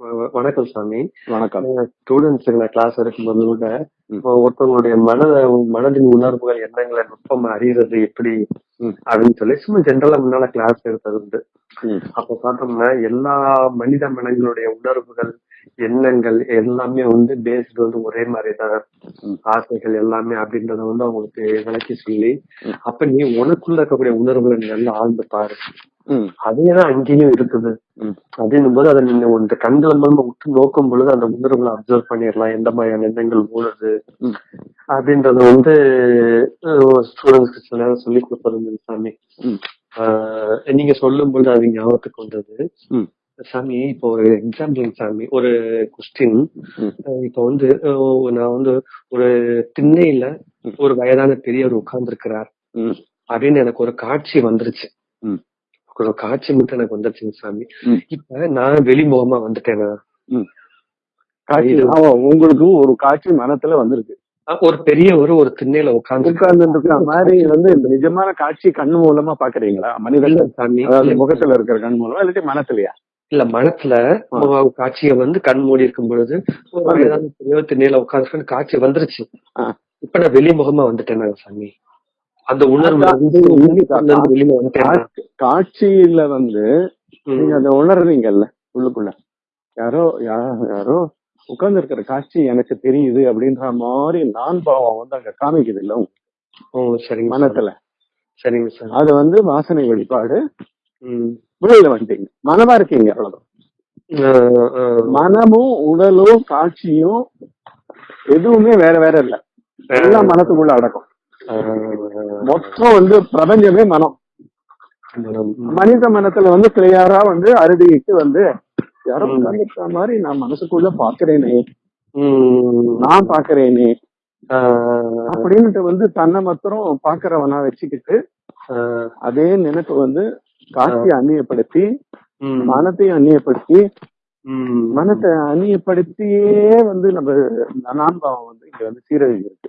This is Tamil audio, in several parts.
வணக்கம் சாமி வணக்கம் ஸ்டூடெண்ட்ஸ் நான் கிளாஸ் எடுக்கும்போது கூட ஒருத்தவங்களுடைய மன மனதின் உணர்வுகள் எண்ணங்களை நுட்பமா அறியறது எப்படி. அப்படின்னு சொல்லி சும்மா ஜென்ரலா முன்னால கிளாஸ் எடுத்தது உண்டு. அப்ப பார்த்தோம்னா எல்லா மனித மனங்களுடைய உணர்வுகள் எண்ணங்கள் எல்லாமே வந்து பேஸ்டு வந்து ஒரே மாதிரி தான் ம். ஆசைகள் எல்லாமே அப்படின்றத வந்து அவங்களுக்கு விளக்கி சொல்லி. அப்ப நீ உனக்குள்ள இருக்கக்கூடிய உணர்வுகளை நீ நல்லா ஆழ்ந்து பாரு ம். அதேதான் அங்கேயும் இருக்குது. அப்படின்னும் போது அதை நீங்க இந்த கண்கள் மூலமா உற்று நோக்கும் பொழுது அந்த உணர்வுகளை அப்சர்வ் பண்ணிடலாம் எந்த மாதிரியான எண்ணங்கள் ம். அப்படின்றத வந்து ஸ்டூடெண்ட்ஸ்க்கு சில நேரம் சொல்லி கொடுப்பது சாமி நீங்க சொல்லும் பொழுது அது ஞாபகத்துக்கு வந்தது. சாமி இப்போ ஒரு எக்ஸாம்பிள் சாமி ஒரு கொஸ்டின் ம். ம். ஒரு வயதான பெரியவர் உட்கார்ந்து இருக்கிறார். அப்படின்னு எனக்கு ஒரு காட்சி வந்துருச்சு ம். ஒரு காட்சி மட்டும் எனக்கு வந்துருச்சுங்க சாமி. இப்ப நான் வெளிமுகமா வந்துட்டேனா? காட்சி இது- ஆமா, உங்களுக்கு ஒரு காட்சி மனத்துல வந்திருக்கு. ஒரு பெரியவர் ஒரு திண்ணையில உட்கார்ந்து. உட்கார்ந்து மாதிரி வந்து இந்த நிஜமான காட்சி கண்ணு மூலமா பாக்குறீங்களா? மனித இல்ல சாமி. முகத்துல இருக்கிற கண் மூலமா இல்லாட்டி மனத்துலயா? இல்ல மனத்துல. காட்சியை வந்து கண் மூடி இருக்கும் பொழுது ஒரு திண்ணையில உட்கார்ந்து காட்சி வந்துருச்சு. இப்ப நான் வெளிமுகமா வந்துட்டேனா சாமி? அந்த உணர்வு காட்சியில வந்து நீங்க. அதை உணர்றீங்கல்ல உள்ளுக்குள்ள. யாரோ யாரோ உட்கார்ந்து இருக்கிற காட்சி எனக்கு தெரியுது அப்படின்ற மாதிரி நான் பாவம் வந்து அங்க காமிக்குது இல்ல சரிங்க சாமி. மனத்துல. சரிங்க சார். அது வந்து வாசனை வெளிப்பாடு. ம். வெளியில வந்துட்டீங்க. மனமா இருக்கீங்க அவ்வளவுதான். மனமும் உடலும் காட்சியும் எதுவுமே வேற வேற இல்ல. எல்லாம் மனத்துக்குள்ள அடக்கம். மொத்தம் வந்து பிரபஞ்சமே மனம். மனித மனத்துல வந்து கிளியரா வந்து அறுதிட்டு வந்து யாரோ ம். உட்கார்ந்திருக்கிற மாதிரி நான் மனசுக்குள்ள பாக்குறேனே. நான் பாக்குறேனே ஆஹ் அப்படின்னுட்டு வந்து தன்னை மாத்திரம் பாக்குறவனா வச்சுக்கிட்டு அதே நினைப்பு வந்து காட்சியை அந்நியப்படுத்தி. மனத்தையும் அந்நியப்படுத்தி. மனத்தை அந்நியப்படுத்தியே வந்து நம்ம நான்பாவம் வந்து இங்க வந்து சீரழிவு இருக்கு.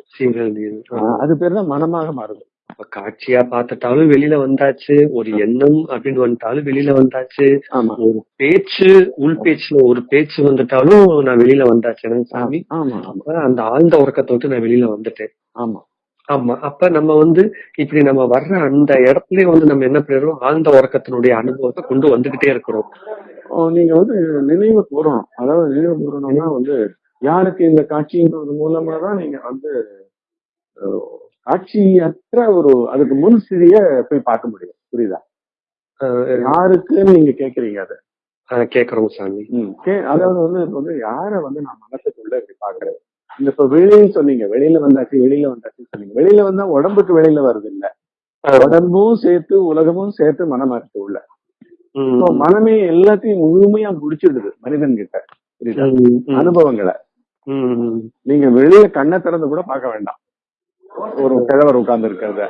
ஆஹ் அது பேர் தான் மனமாக மாறுது அப்ப காட்சியா பார்த்துட்டாலும் வெளியில வந்தாச்சு ஒரு எண்ணம் அப்படின்னு வந்துட்டாலும் வெளியில வந்தாச்சு ஆமா. ஒரு பேச்சு உள் பேச்சுல ஒரு பேச்சு வந்துட்டாலும் நான் வெளியில வந்தாச்சு சாமி அந்த ஆழ்ந்த உறக்கத்தை விட்டு நான் வெளியில வந்துட்டேன். ஆமா. ஆமா அப்ப நம்ம வந்து இப்படி நம்ம வர்ற அந்த இடத்துலயே வந்து நம்ம என்ன பண்ணிடுறோம்? ஆழ்ந்த உறக்கத்தினுடைய அனுபவத்தை கொண்டு வந்துகிட்டே இருக்கிறோம். நீங்க வந்து நினைவு கூறணும். அதாவது நினைவு கூறணும்னா வந்து யாருக்கு இந்த காட்சின்றது மூலமா தான் நீங்க வந்து காட்சியற்ற ஒரு அதுக்கு முன் சிறிய போய் பார்க்க முடியும். புரியுதா? யாருக்குன்னு நீங்க கேக்குறீங்க அதை? கேக்குறோம் சாமி. அதாவது வந்து இப்ப வந்து யார வந்து நான் மனசுக்குள்ள இப்படி பாக்குறேன் இந்த இப்ப வெளின்னு சொன்னீங்க வெளியில வந்தாச்சு வெளியில வந்தாச்சுன்னு சொன்னீங்க. வெளியில வந்தா உடம்புக்கு வெளியில வருது இல்ல உடம்பும் சேர்த்து உலகமும் சேர்த்து மனமா இருக்கு உள்ள மனமே எல்லாத்தையும் முழுமையா முடிச்சிடுது மனிதன் கிட்ட புரியுதா. அனுபவங்களை. நீங்க வெளியில கண்ணை திறந்து கூட பார்க்க வேண்டாம். ஒரு கிழவர் உட்கார்ந்து இருக்கிறத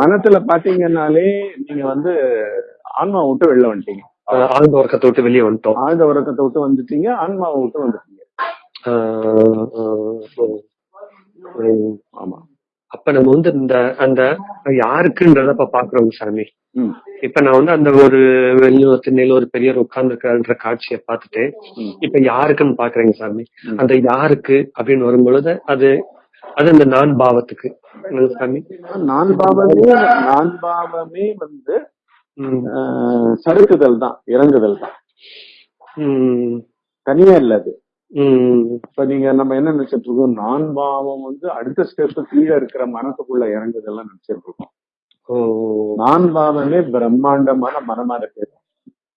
மனத்துல பாத்தீங்கன்னாலே நீங்க வந்து ஆன்மா விட்டு வெளில வந்துட்டீங்க. ஆழ்ந்த உறக்கத்தை விட்டு வெளியே வந்துட்டோம். ஆழ்ந்த உறக்கத்தை விட்டு வந்துட்டீங்க ஆன்மாவை விட்டு வந்துட்டீங்க. ஆமா. அப்ப நம்ம வந்து இந்த அந்த யாருக்குன்றத இப்ப பாக்குறோம் சாமி. இப்ப நான் வந்து அந்த ஒரு வெளியூர் திண்ணையில ஒரு பெரியவர் உட்கார்ந்து காட்சியை பார்த்துட்டு. இப்ப யாருக்குன்னு பாக்குறேங்க சாமி. அந்த யாருக்கு அப்படின்னு வரும்பொழுது அது அது இந்த நான் பாவத்துக்கு. சாமி? நான் பாவமே நான் பாவமே வந்து சறுக்குதல் தான் இறங்குதல் தான். தனியா இல்ல அது. ம். இப்ப நீங்க நம்ம என்ன நினைச்சிட்டு இருக்கோம்? நான் பாவம் வந்து அடுத்த ஸ்டெப் கீழே இருக்கிற மனசுக்குள்ள இறங்குதெல்லாம் நினைச்சிட்டு இருக்கோம். ஓ. நான் பாவமே பிரம்மாண்டமான மனமா இருக்கு.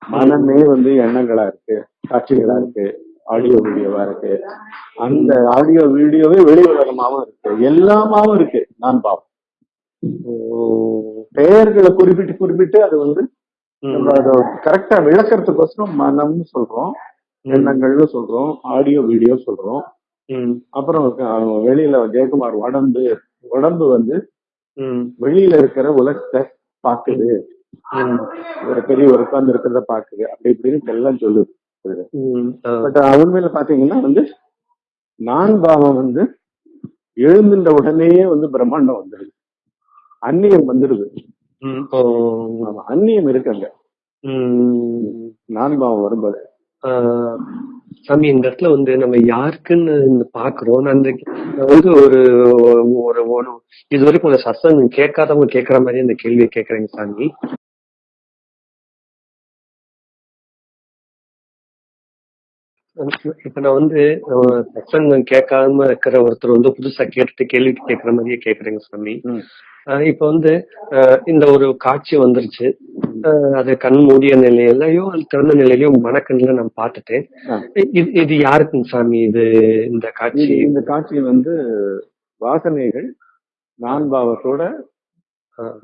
மனமே வந்து எண்ணங்களா இருக்கு. காட்சிகளா இருக்கு. ஆடியோ வீடியோவா இருக்கு. அந்த ஆடியோ வீடியோவே வெளி உலகமாவும் இருக்கு. எல்லாமாவும் இருக்கு. நான் பாவம். ஓ. பெயர்களை குறிப்பிட்டு குறிப்பிட்டு அது வந்து ம். நம்ம அதை கரெக்டா விளக்கறதுக்கோசரம் மனம்னு சொல்றோம். எண்ணங்கள்னு சொல்றோம் ஆடியோ வீடியோ சொல்றோம். அப்புறம் வெளியில ஜெயக்குமார் உடம்பு உடம்பு வந்து. வெளியில இருக்கிற உலகத்தை பாக்குது. ஒரு பெரிய உட்கார்ந்து இருக்கிறத பாக்குது அப்படி இப்படின்னு எல்லாம் சொல்லுது. பட் உண்மையில பாத்தீங்கன்னா வந்து நான் பாவம் வந்து எழுந்துட்ட உடனேயே வந்து பிரம்மாண்டம் வந்துடுது அந்நியம் வந்துடுது அந்நியம் இருக்கு அங்க. நான் பாவம் வரும்போது. சாமி இந்த இடத்துல வந்து நம்ம யாருக்குன்னு பாக்குறோம். அந்த வந்து ஒரு ஒரு ஒரு இது வரைக்கும் ஒரு சத்சங்கம் கேட்காதவங்க கேட்கற மாதிரி அந்த கேள்வியை கேட்கறேங்க சாமி. இப்ப நான் வந்து அஹ், சத்சங்கம் கேட்காம இருக்கிற ஒருத்தர் வந்து புதுசா கேட்டுட்டு கேள்வி கேட்கற மாதிரியே கேக்குறேங்க சாமி. இப்ப வந்து இந்த ஒரு காட்சி வந்துருச்சு. அது கண் மூடிய நிலையிலயோ திறந்த நிலையிலயோ மனக்கண்ணுல நான் பார்த்துட்டேன். இது இது யாருக்குங்க சாமி இது இந்த காட்சி? இந்த காட்சி வந்து வாசனைகள் நான் பாவத்தோட.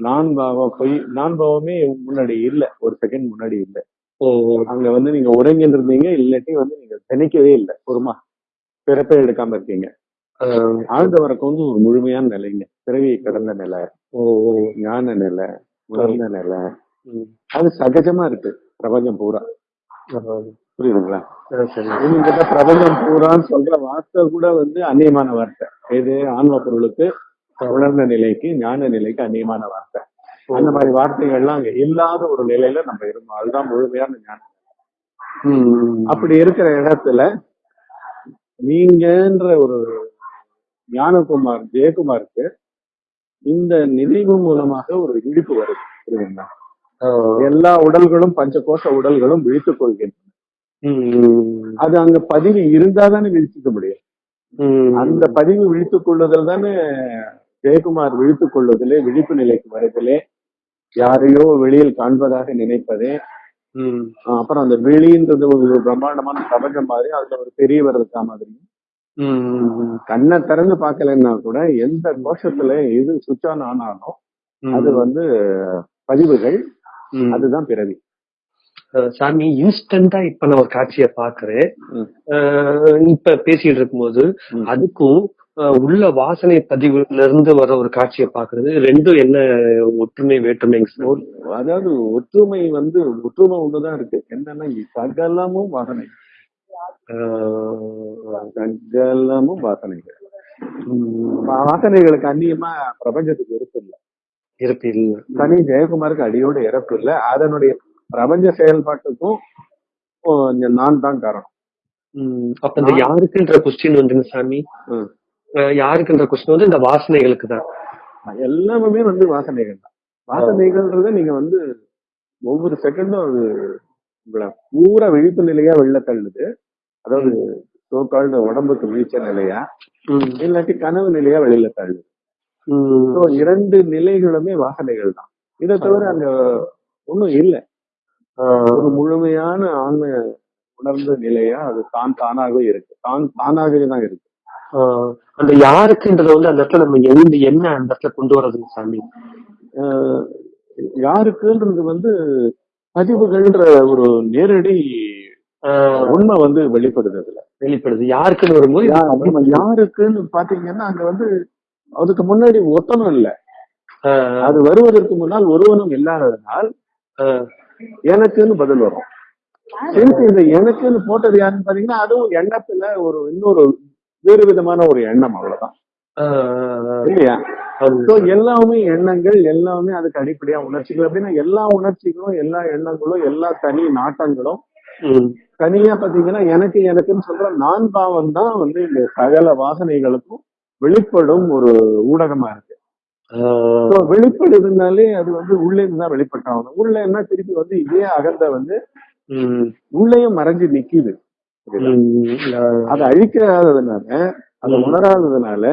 நான் பாவம் பொய் நான் பாவமே முன்னாடி இல்ல ஒரு செகண்ட் முன்னாடி இல்ல. அங்க வந்து நீங்க உறங்கிட்டு இருந்தீங்க இல்லாட்டி வந்து நீங்க திணிக்கவே இல்லை பொறுமா பிறப்பே எடுக்காம இருக்கீங்க. அஹ், ஆழ்ந்த வரக்கு வந்து ஒரு முழுமையான நிலைங்க. பிறவியை கடந்த நிலை ஓ ஓ. ஞான நிலை உணர்ந்த நிலை. அது சகஜமா இருக்கு. பிரபஞ்சம் பூரா. புரியுதுங்களா? பிரபஞ்சம் பூரான்னு சொல்ற வார்த்தை கூட வந்து அந்நியமான வார்த்தை. இது ஆன்ம பொருளுக்கு உணர்ந்த நிலைக்கு ஞான நிலைக்கு அந்நியமான வார்த்தை. அந்த மாதிரி வார்த்தைகள்லாம் அங்க இல்லாத ஒரு நிலையில நம்ம இருந்தோம். அதுதான் முழுமையான ஞானம். அப்படி இருக்கிற இடத்துல நீங்கன்ற ஒரு ஞானகுமார் ஜெயக்குமாருக்கு இந்த நினைவு மூலமாக ஒரு விழிப்பு வருது புரியுதுங்களா? எல்லா உடல்களும் பஞ்சகோஷ உடல்களும் விழித்துக் கொள்கின்றன. அது அங்க பதிவு இருந்தாதானே விழிச்சுக்க முடியும். அந்த பதிவு விழித்துக் கொள்ளுதல் தானே ஜெயக்குமார் விழித்துக் கொள்வதிலே விழிப்பு நிலைக்கு வருவதிலே யாரையோ வெளியில் காண்பதாக நினைப்பதே. அப்புறம் அந்த வெளின்றது ஒரு பிரம்மாண்டமான பிரபஞ்சம் மாதிரி அதுல ஒரு பெரியவர் இருக்கா மாதிரி ம். கண்ணை திறந்து பார்க்கலன்னா கூட எந்த கோஷத்துல எது சுவிட்ச் ஆன் ஆனாலும் அது வந்து பதிவுகள் ம். அதுதான் பிறவி சாமி இன்ஸ்டன்டா இப்ப நான் ஒரு காட்சியை பாக்குறேன் ம். இப்ப பேசிட்டு இருக்கும்போது ம். அதுக்கும் உள்ள வாசனை பதிவுல இருந்து வர ஒரு காட்சியை பாக்குறது ரெண்டும் என்ன ஒற்றுமை வேற்றுமைங்க சார் அதாவது ஒற்றுமை வந்து ஒற்றுமை ஒண்ணுதான் இருக்கு என்னன்னா சகலமும் வாசனை சகலமும் வாசனைகள். வாசனைகளுக்கு அந்நியமா பிரபஞ்சத்துக்கு இருக்கு இல்ல. இருப்பு இல்ல. தனி ஜெயக்குமாருக்கு அடியோட இறப்பு இல்ல. அதனுடைய பிரபஞ்ச செயல்பாட்டுக்கும் நான் தான் காரணம். அப்ப இந்த யாருக்குன்ற கொஸ்டின் வந்துங்க சாமி? யாருக்குன்ற கொஸ்டின் வந்து இந்த வாசனைகளுக்கு தான். எல்லாமே வந்து வாசனைகள் தான். வாசனைகள்ன்றத நீங்க வந்து ஒவ்வொரு செகண்டும் அது உங்களை பூரா விழிப்பு நிலையா வெளில தள்ளுது. அதாவது சோக்கால்டு உடம்புக்கு வீழ்ச்ச நிலையா. இல்லாட்டி கனவு நிலையா வெளியில தள்ளுது. இரண்டு நிலைகளுமே வாசனைகள் தான். இதை தவிர அங்க ஒண்ணும் இல்ல. ஒரு முழுமையான ஆன்ம உணர்ந்த நிலையா அது தான் தானாகவே இருக்கு. தான் தானாகவே தான் இருக்கு. அந்த யாருக்குன்றத வந்து அந்த இடத்துல நம்ம எந்த என்ன அந்த இடத்துல கொண்டு வர்றதுங்க சாமி? யாருக்குன்றது வந்து பதிவுகள்ன்ற ஒரு நேரடி ஆஹ் உண்மை வந்து வெளிப்படுது. அதுல வெளிப்படுது யாருக்குன்னு வரும்போது யாருக்குன்னு பாத்தீங்கன்னா அங்க வந்து அதுக்கு முன்னாடி ஒத்தனும் இல்ல. ஆஹ் அது வருவதற்கு முன்னால் ஒருவனும் இல்லாததனால் ஆஹ் எனக்குன்னு பதில் வரும். இந்த எனக்குன்னு போட்டது யாருன்னு பாத்தீங்கன்னா அதுவும் எண்ணத்துல ஒரு இன்னொரு வேறு விதமான ஒரு எண்ணம் அவ்வளவுதான். ஆஹ் இல்லையா? So, எல்லாமே எண்ணங்கள் எல்லாமே அதுக்கு அடிப்படையா உணர்ச்சிகள் அப்படின்னா எல்லா உணர்ச்சிகளும் எல்லா எண்ணங்களும் எல்லா தனி நாட்டங்களும். தனியா பாத்தீங்கன்னா எனக்கு எனக்குன்னு சொல்ற நான் பாவம் தான் வந்து இந்த சகல வாசனைகளுக்கும் வெளிப்படும் ஒரு ஊடகமா இருக்கு வெளிப்படுதுனாலே அது வந்து உள்ளே இருந்து தான் வெளிப்பட்டாகணும் உள்ள என்ன திருப்பி வந்து இதே அகந்த வந்து. உள்ளேயும் மறைஞ்சு நிக்குது அதை அழிக்காததுனால அதை. உணராததுனால.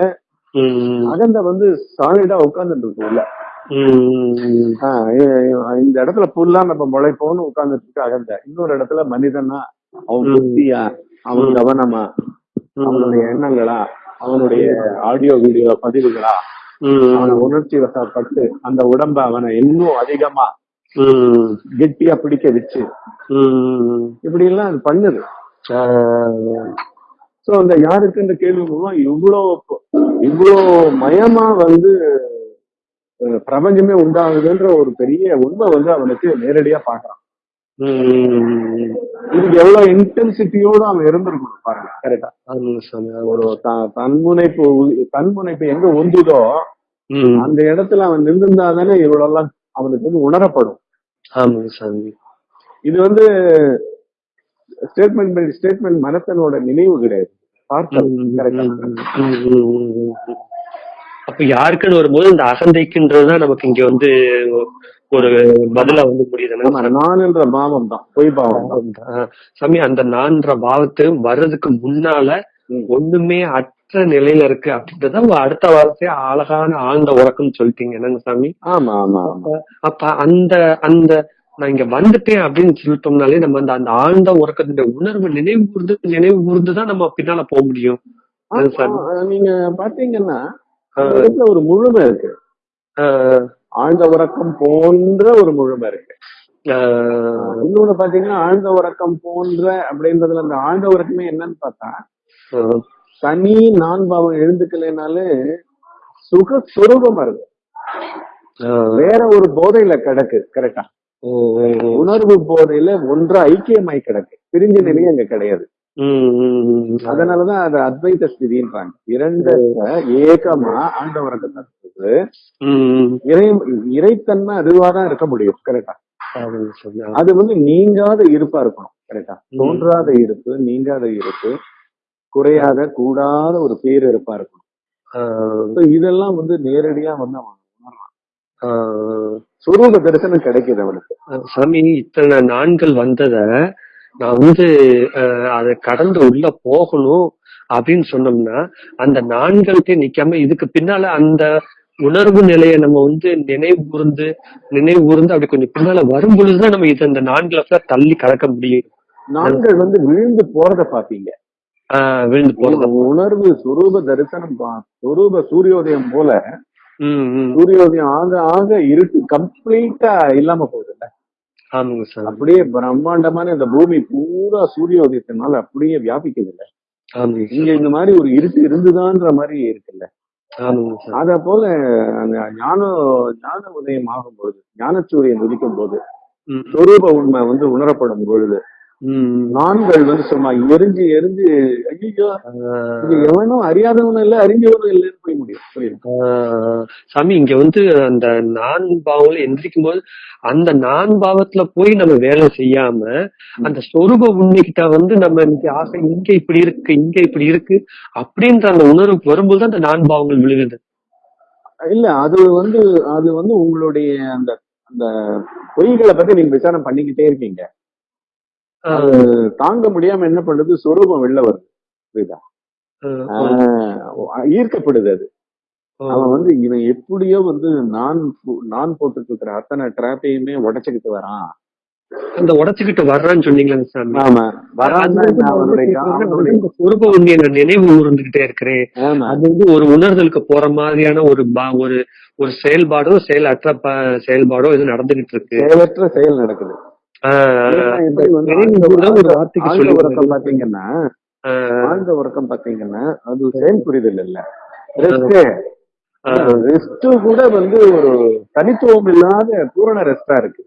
அகந்த வந்து சாலிடா உட்கார்ந்துட்டு இருக்கு உள்ள ம். ஆஹ் இ- இந்த இடத்துல புல்லா நம்ம முளைப்போம்னு உட்கார்ந்துட்டு இருக்கு அகந்த இன்னொரு இடத்துல மனிதனா அவன். புத்தியா அவன். கவனமா அவனுடைய எண்ணங்களா அவனுடைய ஆடியோ வீடியோ பதிவுகளா அவனை. உணர்ச்சி வசப்பட்டு அந்த உடம்ப அவனை இன்னும் அதிகமா. கெட்டியா பிடிக்க வச்சு. இப்படி எல்லாம் அது பண்ணுது சோ அந்த யாருக்கு இந்த கேள்வி மூலம் இவ்வளோ இவ்வளோ மயமா வந்து பிரபஞ்சமே உண்டாகுதுன்ற ஒரு பெரிய உண்மை வந்து அவனுக்கு நேரடியா பாக்குறான். இதுக்கு எவ்வளவு இன்டென்சிட்டியோட அவன் இருந்திருக்கணும் பாருங்க. கரெக்டா ஒரு தன்முனைப்பு தன்முனைப்பு எங்க ஒந்துதோ ம். அந்த இடத்துல அவன் நின்றுந்தா தானே இவ்வளவு எல்லாம் அவனுக்கு வந்து உணரப்படும். ஆமாங்க சாமி. இது வந்து ஸ்டேட்மெண்ட் பை ஸ்டேட்மெண்ட் மனத்தனோட நினைவு கிடையாது. அப்ப யாருக்குன்னு வரும்போது இந்த அகந்தைக்குன்றதுதான் நமக்கு இங்க வந்து ஒரு பதிலா வந்து ஆமா நான்ன்ற பாவம் தான். பொய் பாவம் சாமி அந்த நான்ற பாவத்து வர்றதுக்கு முன்னால. ஒண்ணுமே அற்ற நிலையில இருக்கு அப்படின்றத அடுத்த வார்த்தையா அழகான ஆழ்ந்த உறக்கம்னு சொல்லிட்டீங்க. என்னங்க சாமி? ஆமா ஆமா அப்ப அந்த அந்த நான் இங்க வந்துட்டேன் அப்படின்னு சொல்லிட்டோம்னாலே நம்ம அந்த அந்த ஆழ்ந்த உறக்கத்தினுடைய உணர்வு நினைவு கூர்ந்து நினைவு கூர்ந்துதான் நம்ம பின்னால போக முடியும். நீங்க பாத்தீங்கன்னா ஒரு முழுமை இருக்கு. ஆழ்ந்த உறக்கம் போன்ற ஒரு முழுமை இருக்கு. இன்னொன்னு பாத்தீங்கன்னா ஆழ்ந்த உறக்கம் போன்ற அப்படின்றதுல அந்த ஆழ்ந்த உறக்கமே என்னன்னு பார்த்தா தனி நான் பாவம் எழுந்துக்கலைனாலே சுக சுரூபமா இருக்கு. வேற ஒரு போதையில கிடக்கு கரெக்டா. உணர்வு போதையில ஒன்றா ஐக்கியமாய் கிடக்கு. பிரிஞ்ச நிலையே அங்க கிடையாது. அதனாலதான் அது அத்வைத ஸ்திதின்றாங்க இரண்டு ஏகமா ம், ம். இறை இறைத்தன்மை அதுவாதான் இருக்க முடியும் கரெக்டா. அது வந்து நீங்காத இருப்பா இருக்கணும் கரெக்டா தோன்றாத இருப்பு நீங்காத இருப்பு குறையாத கூடாத ஒரு பேரிருப்பா இருக்கணும். ஆஹ் So இதெல்லாம் வந்து நேரடியா வந்து அவன் சுரூப தரிசனம் கிடைக்குது அவனுக்கு. சாமி இத்தனை நான்கள் வந்தத நான் வந்து அதை கடந்து உள்ள போகணும் அப்படின்னு சொன்னோம்னா அந்த நான்கள்கிட்ட நிக்காம இதுக்கு பின்னால அந்த உணர்வு நிலையை நம்ம வந்து நினைவு கூர்ந்து நினைவு கூர்ந்து அப்படி கொஞ்சம் பின்னால வரும் பொழுதுதான் நம்ம இது அந்த நான்களை தள்ளி கடக்க முடியும். நான்கள் வந்து விழுந்து போறத பாப்பீங்க விழுந்து போறது உணர்வு சுரூப தரிசனம் சுரூப சூரியோதயம் போல சூரியோதயம் ஆக ஆக இருட்டு கம்ப்ளீட்டா இல்லாம போகுதுல்ல? ஆமாங்க சார். அப்படியே பிரம்மாண்டமான இந்த பூமி பூரா சூரியோதயத்தினால அப்படியே வியாபிக்குது இல்ல இங்க இந்த மாதிரி ஒரு இருட்டு இருந்துதான்ற மாதிரி இருக்குல்ல? அத போல அந்த ஞான ஞான உதயம் ஆகும் பொழுது ஞானச்சூரியன் உதிக்கும் போது சொரூப உண்மை வந்து உணரப்படும் பொழுது நான்கள் வந்து சும்மா எரிஞ்சு எரிஞ்சு ஐயோ எவனும் அறியாதவனும் இல்ல அறிஞ்சவனும் இல்லைன்னு போய் முடியும். சாமி இங்க வந்து அந்த நான் பாவங்களை எந்திரிக்கும் போது அந்த நான் பாவத்துல போய் நம்ம வேலை செய்யாம அந்த சொரூப உண்மைகிட்ட வந்து நம்ம இன்னைக்கு ஆசை இங்க இப்படி இருக்கு இங்க இப்படி இருக்கு அப்படின்ற அந்த உணர்வு வரும்போது அந்த நான் பாவங்கள் விழுகுது. இல்ல அது வந்து அது வந்து உங்களுடைய அந்த அந்த பொய்களை பத்தி நீங்க விசாரணை பண்ணிக்கிட்டே இருக்கீங்க. தாங்க முடியாம என்ன பண்ணுது? சொரூபம் வெளில வருது. புரியுதா? ஈர்க்கப்படுது அது. அவன் வந்து இவன் எப்படியோ வந்து நான் நான் போட்டுட்டு இருக்கிற அத்தனை டிராப்பையுமே உடைச்சுக்கிட்டு வரான். அந்த உடச்சுக்கிட்டு வர்றான்னு சொன்னீங்களா சாமி. ஆமா. சொரூப உண்மையை நான் நினைவு கூர்ந்துகிட்டே இருக்கிறேன் அது வந்து ஒரு உணர்தலுக்கு போற மாதிரியான ஒரு ஒரு ஒரு செயல்பாடோ செயலற்ற ப- செயல்பாடோ இது நடந்துகிட்டு இருக்கு. செயலற்ற செயல் நடக்குது. பாத்தீங்கன்னா ஆழ்ந்த உறக்கம் பாத்தீங்கன்னா அது செயல் புரிதல் இல்ல. ரெஸ்ட் ரெஸ்ட் கூட வந்து ஒரு தனித்துவம் இல்லாத பூரண ரெஸ்டா இருக்கு.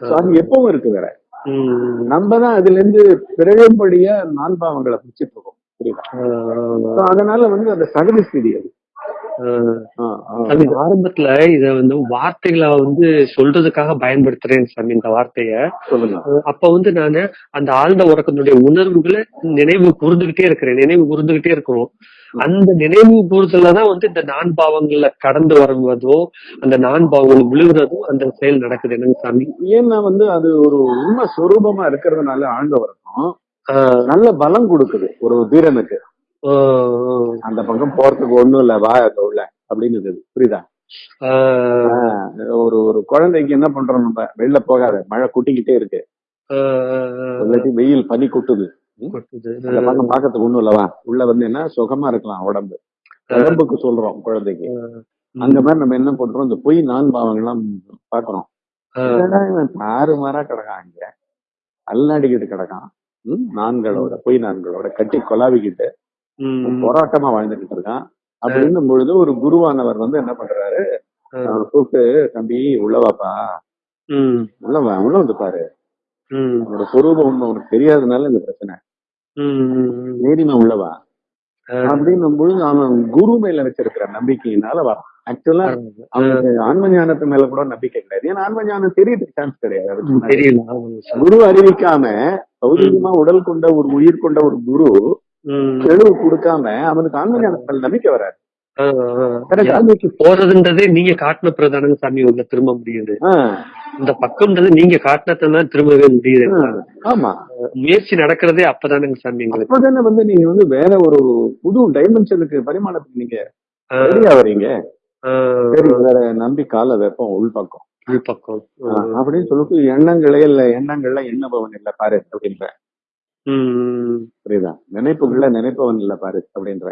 So அது எப்பவும் இருக்கு வேற. உம் நம்ம தான் அதுல இருந்து பிறழும்படியா நான் பாவங்களை பிடிச்சிட்டு இருக்கோம் புரியுதா அதனால வந்து அந்த சகதி ஸ்திதி அது. சாமி ஆரம்பத்துல இத வந்து வார்த்தைகளை வந்து சொல்றதுக்காக பயன்படுத்துறேன் சாமி இந்த வார்த்தைய. அப்ப வந்து நானு அந்த ஆழ்ந்த உறக்கத்தினுடைய உணர்வுகளை நினைவு கூர்ந்துகிட்டே இருக்கிறேன் நினைவு கூர்ந்துகிட்டே இருக்கிறோம். அந்த நினைவு கூறுதல்ல தான் வந்து இந்த நான் பாவங்கள்ல கடந்து வருவதோ அந்த நான் பாவங்கள் விழுகிறதோ அந்த செயல் நடக்குது. என்னங்க சாமி? ஏன்னா வந்து அது ஒரு உண்மை சொரூபமா இருக்கிறதுனால ஆழ்ந்த உறக்கம் நல்ல பலம் கொடுக்குது ஒரு வீரனுக்கு. அந்த பக்கம் போறதுக்கு ஒண்ணும் இல்ல வா அங்க உள்ள அப்படின்னு இருக்குது. புரியுதா? ஒரு ஒரு குழந்தைக்கு என்ன பண்றோம் நம்ம? வெளில போகாத மழை கொட்டிக்கிட்டே இருக்கு. இல்லாட்டி வெயில் பனி கொட்டுது. அந்த பக்கம் பாக்கிறதுக்கு ஒண்ணும் இல்லவா உள்ள வந்து என்ன? சுகமா இருக்கலாம் உடம்பு. உடம்புக்கு சொல்றோம் குழந்தைக்கு. அந்த மாதிரி நம்ம என்ன பண்றோம்? இந்த பொய் நான் பாவங்கள்லாம் பாக்குறோம் தாறு மாறா கிடக்கான் இங்க அல்லாடிக்கிட்டு கிடக்கான். நான்களோட பொய் நான்களோட கட்டி கொலாவிக்கிட்டு போராட்டமா வாழ்ந்துகிட்டு இருக்கான். அப்படின்னும் பொழுது ஒரு குருவானவர் வந்து என்ன பண்றாரு? அவனை கூப்பிட்டு தம்பி உள்ளவாப்பா உள்ளவா உள்ள வந்து பாரு. உம் அவனோட சொரூபம் உண்மை உனக்கு தெரியாதனால இந்த பிரச்சனை. தைரியமா உள்ளவா அப்படின்னும் பொழுது அவன் குரு மேல வச்சிருக்கிற நம்பிக்கையினால வரான் ஆக்சுவலா அவனுக்கு ஆன்ம ஞானத்து மேல கூட நம்பிக்கை கிடையாது. ஏன்னா ஆன்ம ஞானம் தெரியறதுக்கு சான்ஸ் கிடையாது. குரு அறிவிக்காம பௌதிகமா உடல் கொண்ட ஒரு உயிர் கொண்ட ஒரு குரு. தெளிவு கொடுக்காம அவனுக்கு ஆன்ம ஞானத்தில் நம்பிக்கை வராது. போறதுன்றதே நீங்க காட்டின பிரதானங்க சாமி உள்ள திரும்ப முடியுது. இந்த பக்கம்ன்றது நீங்க காட்டினதான் திரும்பவே முடியுது ஆமா. முயற்சி நடக்கிறதே அப்பதானங்க சாமி அப்பதானே வந்து நீங்க வந்து வேற ஒரு புது டைமென்ஷனுக்கு பரிமாணத்துக்கு நீங்க ஆ, ரெடியா வரீங்க. வேற நம்பி கால வைப்போம் உள் பக்கம் உள் பக்கம் ஆஹ் அப்படின்னு சொல்லிட்டு எண்ணங்களே இல்ல எண்ணங்கள்ல எண்ணபவன் இல்ல பாரு அப்படின்ற புரியுதா? நினைப்புகள்ல நினைப்பவன் இல்ல பாரு அப்படின்ற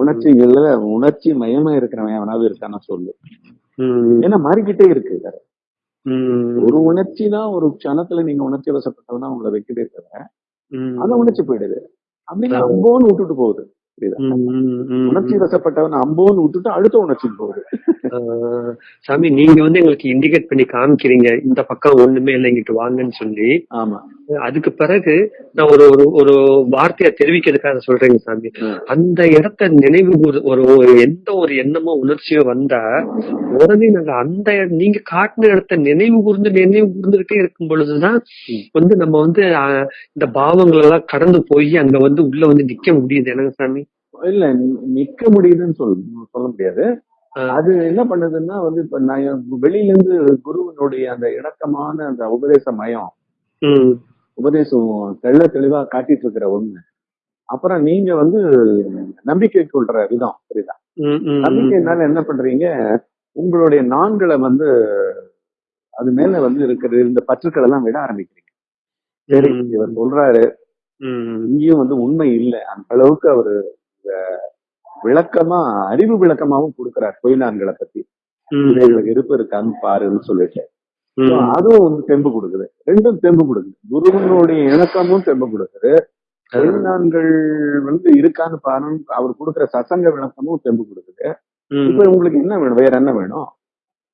உணர்ச்சிகள்ல உணர்ச்சி மயமா இருக்கிறவன் எவனாவது இருக்கானா சொல்லு. ஏன்னா மாறிக்கிட்டே இருக்கு ஒரு உணர்ச்சி தான் ஒரு க்ஷணத்துல நீங்க உணர்ச்சி வசப்பட்டவனா உங்களை வைக்கிட்டே இருக்கிற அந்த உணர்ச்சி போயிடுது. அப்படின்னா அம்போன்னு விட்டுட்டு போகுது. உணர்ச்சி வசப்பட்டவன் அம்போன்னு விட்டுட்டு அடுத்த உணர்ச்சி போகுது. சாமி நீங்க வந்து எங்களுக்கு இண்டிகேட் பண்ணி காமிக்கிறீங்க. இந்த பக்கம் ஒண்ணுமே இல்லை இங்கிட்டு வாங்கன்னு சொல்லி. ஆமா. அதுக்கு பிறகு நான் ஒரு ஒரு ஒரு வார்த்தையை தெரிவிக்கிறதுக்காக சொல்றேங்க சாமி. அந்த இடத்த நினைவு ஒரு ஒரு எந்த ஒரு எண்ணமோ உணர்ச்சியோ வந்தா உடனே நாங்க அந்த நீங்க காட்டின இடத்த நினைவு கூர்ந்து நினைவு கூர்ந்துகிட்டே இருக்கும் பொழுதுதான். வந்து நம்ம வந்து இந்த பாவங்கள் எல்லாம் கடந்து போய் அங்க வந்து உள்ள வந்து நிக்க முடியுது. என்னங்க சாமி? இல்ல நிக்க முடியுதுன்னு சொல் சொல்ல முடியாது. அது என்ன பண்ணுதுன்னா வந்து இப்ப நான் வெளியில இருந்து குருவினுடைய அந்த இணக்கமான அந்த உபதேச மயம் உபதேசம் தெள்ள தெளிவா காட்டிட்டு இருக்கிற ஒண்ணு. அப்புறம் நீங்க வந்து நம்பிக்கை கொள்ற விதம் புரியுதா. நம்பிக்கைனால என்ன பண்றீங்க? உங்களுடைய நான்களை வந்து அது மேல வந்து இருக்கிற இந்த பற்றுக்கள் எல்லாம் விட ஆரம்பிக்கிறீங்க. சரி. இவர் சொல்றாரு. இங்கேயும் வந்து உண்மை இல்லை. அந்த அளவுக்கு அவரு விளக்கமா அறிவு விளக்கமாவும் கொடுக்கிறார் பொய்நான்களை பத்தி. இவைகளுக்கு இருப்பு இருக்கான்னு பாருன்னு சொல்லிட்டு. அதுவும் வந்து தெம்பு கொடுக்குது. ரெண்டும் தெம்பு கொடுக்குது. குருவனுடைய இணக்கமும் தெம்பு கொடுக்குது. பொய்நான்கள் வந்து இருக்கான்னு பாருன்னு அவர் கொடுக்குற சசங்க விளக்கமும் தெம்பு கொடுக்குது. இப்ப உங்களுக்கு என்ன வேணும்? வேற என்ன வேணும்?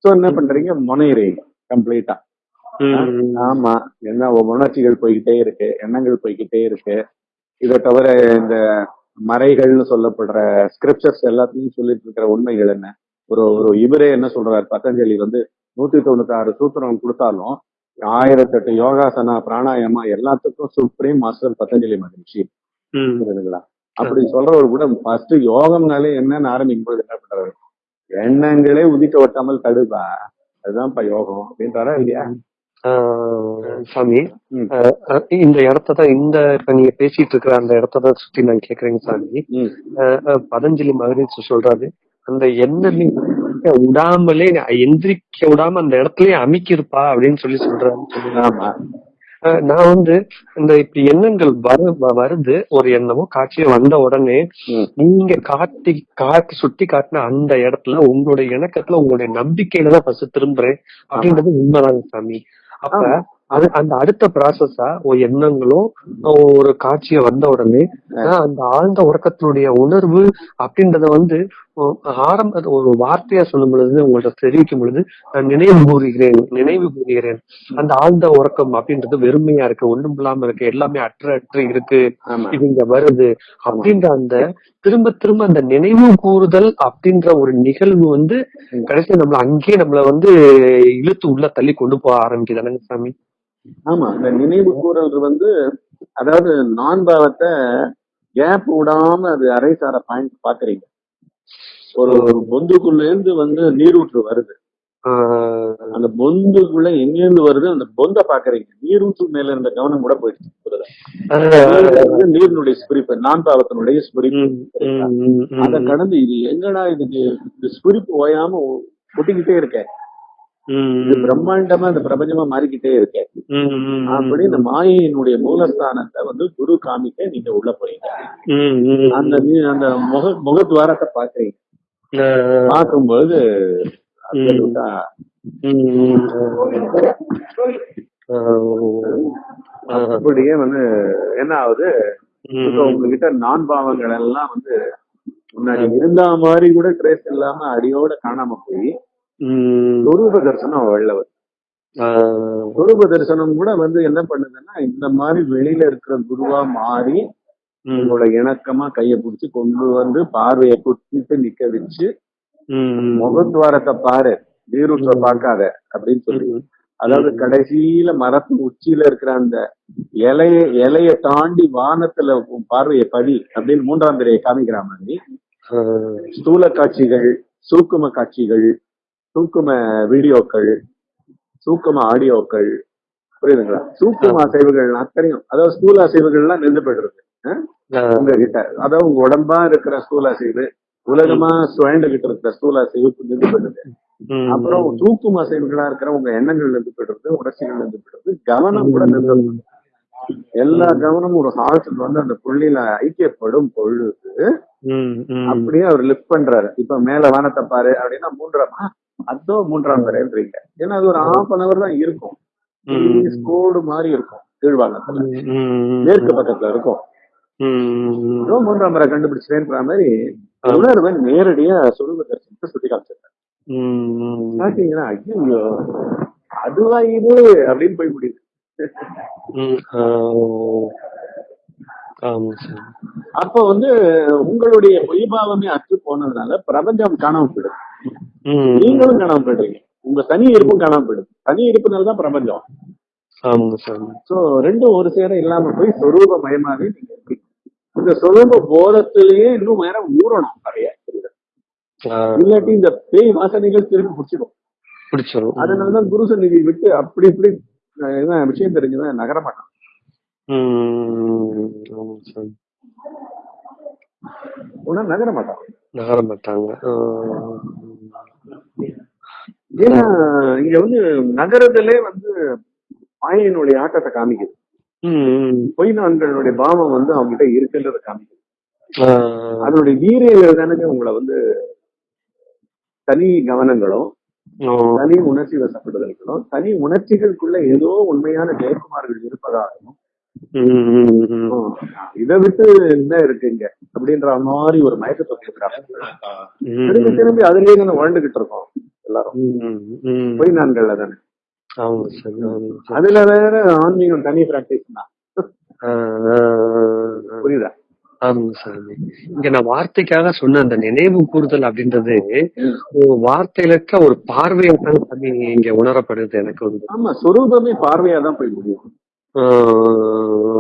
சோ என்ன பண்றீங்க? முனையிறீங்க கம்ப்ளீட்டா. ஆமா. என்ன உணர்ச்சிகள் போய்கிட்டே இருக்கு எண்ணங்கள் போய்கிட்டே இருக்கு. இதை தவிர இந்த மறைகள்னு சொல்லப்படுற ஸ்கிரிப்சர்ஸ் எல்லாத்தையும் சொல்லிட்டு இருக்கிற உண்மைகள் என்ன? ஒரு ஒரு இவரே என்ன சொல்றாரு? பதஞ்சலி வந்து நூத்தி தொண்ணூத்தி ஆறு சூத்திரம் கொடுத்தாலும் ஆயிரத்தெட்டு யோகாசனா பிராணாயாமா எல்லாத்துக்கும் சுப்ரீம் மாஸ்டர் பதஞ்சலி மகிழ்ச்சி. புரியுதுங்களா? அப்படி சொல்றவர் கூட ஃபர்ஸ்ட் யோகம்னாலே என்னன்னு ஆரம்பிக்கும் போது என்ன பண்றாரு? எண்ணங்களே உதிக்க ஒட்டாமல் தடுப்பா. அதுதான்ப்பா யோகம். அப்படின்றாரா இல்லையா? சாமி இந்த இடத்த தான் இந்த இப்ப நீங்க பேசிட்டு இருக்கிற அந்த இடத்த தான் சுத்தி நான் கேக்குறேங்க சாமி. பதஞ்சலி மகரிஷி சொல்றாரு அந்த எண்ணமே விடாமலே எந்திரிக்க விடாம அந்த இடத்துலயே அமைக்கிருப்பா அப்படின்னு சொல்லி சொல்றாரு நான் வந்து இந்த இப்ப எண்ணங்கள் வர வருது ஒரு எண்ணமோ காட்சியோ வந்த உடனே. நீங்க காட்டி காட்டி சுட்டி காட்டின அந்த இடத்துல உங்களுடைய இணக்கத்துல உங்களுடைய நம்பிக்கையில தான் ஃபர்ஸ்ட் திரும்புறேன் அப்படின்றது உண்மைதாங்க சாமி. அப்ப. அது அந்த அடுத்த ப்ராசஸா ஒரு எண்ணங்களும் ஒரு காட்சிய வந்த உடனே அந்த ஆழ்ந்த உறக்கத்தினுடைய உணர்வு அப்படின்றத வந்து ஆரம்ப ஒரு வார்த்தையா சொல்லும் பொழுது உங்கள்ட்ட தெரிவிக்கும் பொழுது நான் நினைவு கூறுகிறேன் நினைவு கூறுகிறேன். அந்த ஆழ்ந்த உறக்கம் அப்படின்றது வெறுமையா இருக்கு ஒண்ணும் இல்லாம இருக்கு எல்லாமே அற்ற அற்று இருக்கு இது இங்க வருது. அப்படின்ற அந்த திரும்ப திரும்ப அந்த நினைவு கூறுதல் அப்படின்ற ஒரு நிகழ்வு வந்து. கடைசியா நம்மள அங்கேயே நம்மள வந்து இழுத்து உள்ள தள்ளி கொண்டு போக ஆரம்பிக்குதானங்க சாமி? ஆமா இந்த நினைவு கூறல் வந்து அதாவது நான் பாவத்தை கேப் விடாம அது அரைசார பாயிண்ட் பாக்குறீங்க. ஒரு பொந்துக்குள்ள இருந்து வந்து நீரூற்று வருது. அந்த பொந்துக்குள்ள எங்கேருந்து வருது? அந்த பொந்த பாக்குறீங்க. நீரூற்று மேல இருந்த கவனம் கூட போயிடுச்சு நீரினுடைய ஸ்பிரிப்பு நான் பாவத்தினுடைய ஸ்பிரிப்பு. அதை கடந்து இது எங்கடா இது இந்த ஸ்பிரிப்பு ஓயாம ஒட்டிக்கிட்டே இருக்க? உம் இது பிரம்மாண்டமா இந்த பிரபஞ்சமா மாறிக்கிட்டே இருக்க. அப்படி இந்த மாயையினுடைய மூலஸ்தானத்தை வந்து குரு காமிக்க நீங்க உள்ள போறீங்க. அந்த அந்த முக முகத்வாரத்தை பாக்குறீங்க பார்க்கும்போது அப்படியே வந்து என்ன ஆகுது? உங்ககிட்ட நான் பாவங்கள் எல்லாம் வந்து முன்னாடி இருந்த மாதிரி கூட ட்ரேஸ் இல்லாம அடியோட காணாம போய் சொரூப தரிசனம் ஆஹ் சொரூப தரிசனம் கூட வந்து என்ன பண்ணுதுன்னா இந்த மாதிரி வெளியில இருக்கிற குருவா மாறி உங்களோட இணக்கமா கைய பிடிச்சு கொண்டு வந்து பார்வையை குத்திட்டு நிக்க வச்சு முகத்வாரத்தை பாரு நீரூற்ற பார்க்காத அப்படின்னு சொல்லி. அதாவது. கடைசியில மரத்து உச்சியில இருக்கிற அந்த இலைய இலைய தாண்டி வானத்துல பார்வையை படி அப்படின்னு மூன்றாம் பிறையை காமிக்கிற மாதிரி ஸ்தூல காட்சிகள் சூக்கும காட்சிகள் சூக்கும வீடியோக்கள் சூக்கும ஆடியோக்கள் புரியுதுங்களா? சூக்கும அசைவுகள் அத்தனையும் அதாவது ஸ்தூல அசைவுகள்லாம் நின்று போயிடுறது. உங்ககிட்ட. அதாவது உங்க உடம்பா இருக்கிற ஸ்தூல அசைவு உலகமா சுழண்டுகிட்டு இருக்கிற ஸ்தூல அசைவு நின்று போயிடுது. அப்புறம் தூக்கும் அசைவுகளா இருக்கிற உங்க எண்ணங்கள் நின்று போயிடுறது உணர்ச்சிகள் நின்று போயிடுறது கவனம் கூட நின்று. எல்லா கவனமும் ஒரு ஹால்ட்டுக்கு வந்து அந்த புள்ளியில ஐக்கியப்படும் பொழுது. அப்படியே அவர் லிஃப்ட் பண்றாரு. இப்ப மேல வானத்தை பாரு அப்படின்னா மூன்றாம்? அதோ மூன்றாம் வரைன்றீங்க ஏன்னா அது ஒரு ஹாஃப் அன் அவர் தான் இருக்கும். கோடு மாதிரி இருக்கும் ம், மேற்கு பக்கத்துல இருக்கும். ஏதோ மூன்றாம் முறை கண்டுபிடிச்சேன்ற மாதிரி உணர்வை நேரடியா சொல்லுவ தரிசனத்தை சுட்டி காமிச்சிருக்காரு ம். பாத்தீங்கன்னா ஐயோ அதுவா இது? அப்படின்னு போய் முடியுது. அப்ப வந்து உங்களுடைய பொய்பாவமே அற்று போனதுனால பிரபஞ்சம் காணாம போயிடுது. நீங்களும் காணாம போயிடுறீங்க உங்க தனி இருப்பும் காணாம போயிடுது தனி இருப்புனால தான் பிரபஞ்சம் சோ ரெண்டும் ஒரு சேர இல்லாம போய் சொரூப மயமாவே நீங்க. இந்த சொரூப போதத்திலேயே இன்னும் நேரம் ஊறணும் நிறைய இல்லாட்டி இந்த பேய் வாசனைகள் திருப்பி பிடிச்சிடும் பிடிச்சிரும். அதனாலதான் குரு சந்நிதி விட்டு அப்படி இப்படி விஷயம் தெரிஞ்சுதான் நகர உடனே நகர மாட்டான். நகர மாட்டாங்க. ஏன்னா இங்க வந்து நகரத்திலே வந்து மாயினுடைய ஆட்டத்தை காமிக்குது. ம். பொய் நான்களுடைய பாவம் வந்து அவங்க கிட்ட இருக்குன்றத காமிக்குது. அதனுடைய வீரியங்கள் தானே உங்களை வந்து தனி கவனங்களும் தனி உணர்ச்சி வசப்படுதல்களும் தனி உணர்ச்சிகளுக்குள்ள ஏதோ உண்மையான ஜெயக்குமார்கள் இருப்பதாகவும் இதை விட்டு என்ன இருக்குங்க அப்படின்ற மாதிரி ஒரு மயக்கத்தை கொடுக்குறாங்க திரும்பி. திரும்பி அதுலயே தானே வாழ்ந்துகிட்டு இருக்கோம் எல்லாரும். பொய் நான்கள்ல தானே அதுல வேற ஆன்மீகம் தனி பிராக்டிஸ் தான் புரியுதா? ஆமாங்க சார் இங்க நான் வார்த்தைக்காக சொன்ன அந்த நினைவு கூறுதல் அப்படின்றது வார்த்தையில இருக்க ஒரு பார்வையாத்தான் சாமி இங்க உணரப்படுது எனக்கு வந்து. ஆமா சொரூபமே பார்வையா தான் போய் முடியும்.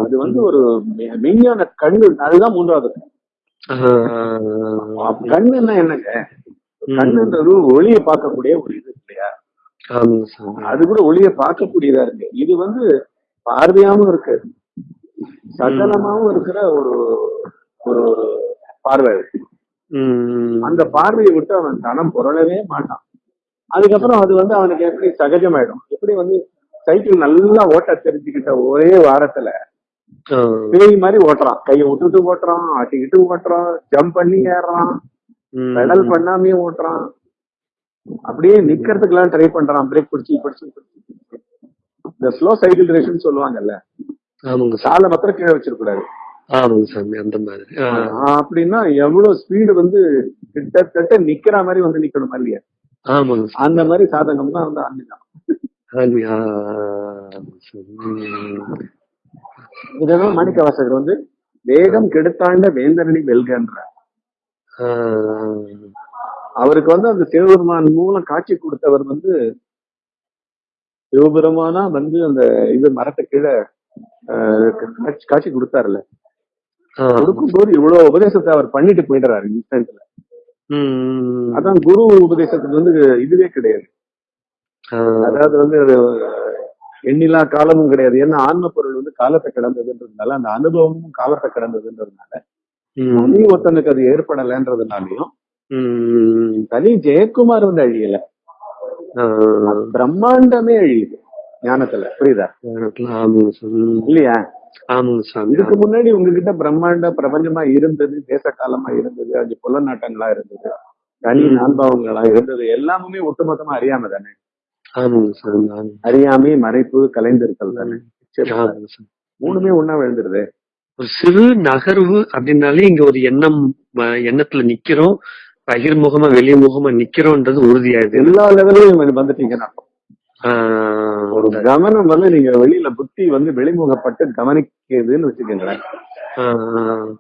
அது வந்து ஒரு மெ- மெய்ஞான கண்ணு அதுதான் மூன்றாவது கண்ணுன்னா என்னங்க? கண்ணுன்றது ஒளியை பார்க்கக்கூடிய ஒரு இது இல்லையா? அது கூட ஒளியை பார்க்கக்கூடியதா இருக்கு. இது வந்து பார்வையாவும் இருக்கு. சகலமாவும் இருக்கிற ஒரு ஒரு பார்வை. அந்த பார்வையை விட்டு அவன் தனம் புரளவே மாட்டான். அதுக்கப்புறம் அது வந்து அவனுக்கு எப்படி சகஜமாயிடும். எப்படி வந்து சைக்கிள் நல்லா ஓட்ட தெரிஞ்சுக்கிட்ட ஒரே வாரத்துல பேய் மாதிரி ஓட்டுறான். கையை விட்டுட்டு ஓட்டுறான் ஆட்டிக்கிட்டு ஓட்டுறான் ஜம்ப் பண்ணி ஏறுறான் ம். பெடல் பண்ணாமே ஓட்டுறான். அப்படியே நிக்கிறதுக்கெல்லாம் ட்ரை பண்றான். பிரேக் பிடிச்சி பிடிச்சி பிடிச்சி. இந்த ஸ்லோ சைக்கிள் ரேஸ்னு சொல்லுவாங்கல்ல காலை மாத்திரம் கீழே வச்சிருக்கூடாது அப்படின்னா எவ்வளவு ஸ்பீடு வந்து கிட்டத்தட்ட நிக்கிற மாதிரி வந்து நிக்கணுமா இல்லையா அந்த மாதிரி சாதகம் தான் வந்து ஆன்மீகம் ம். இதெல்லாம் மாணிக்க வாசகர் வந்து வேகம் கெடுத்தாண்ட வேந்தரணி வெல்கன்ற ஆஹ் அவருக்கு வந்து அந்த சிவபெருமான் மூலம் காட்சி கொடுத்தவர் வந்து சிவபெருமானா வந்து அந்த இது மரத்தை கீழே காட்சி- ஆஹ் கொடுக்கும்போது இவ்வளவு உபதேசத்தை அவர் பண்ணிட்டு போயிடுறாரு இன்ஸ்டன்ட்ல. அதான் குரு உபதேசத்துக்கு வந்து இதுவே கிடையாது. அதாவது வந்து எண்ணிலா காலமும் கிடையாது. ஏன்னா ஆன்ம பொருள் வந்து காலத்தை கடந்ததுன்றதுனால அந்த அனுபவமும் காலத்தை கடந்ததுன்றதுனால. தனி ஒருத்தனுக்கு அது ஏற்படலைன்றதுனாலையும். தனி ஜெயக்குமார் வந்து அழியல. பிரம்மாண்டமே அழியுது ஞானத்துல. புரியுதா. இல்லையா? ஆமாங்க சாமி. இதுக்கு முன்னாடி உங்ககிட்ட பிரம்மாண்ட பிரபஞ்சமா இருந்தது தேச காலமா இருந்தது அது புலநாட்டங்களா இருந்தது தனி நான்பாவங்களா இருந்தது எல்லாமே ஒட்டுமொத்தமா அறியாம தானே. அறியாமை மறைப்பு கலைந்திருத்தல் தானே. மூணுமே ஒண்ணா விழுந்துருது. ஒரு சிறு நகர்வு அப்படின்னாலே இங்க ஒரு எண்ணம் எண்ணத்துல நிக்கிறோம். பகிர்முகமா வெளிமுகமா நிக்கிறோம்ன்றது உறுதியாயிடுது. எல்லா லெவலையும் வந்துட்டீங்கன்னு ஒரு கவனம் வந்து நீங்க வெளியில புத்தி வந்து வெளிமுகப்பட்டு கவனிக்குதுன்னு வச்சுக்கோங்களேன்.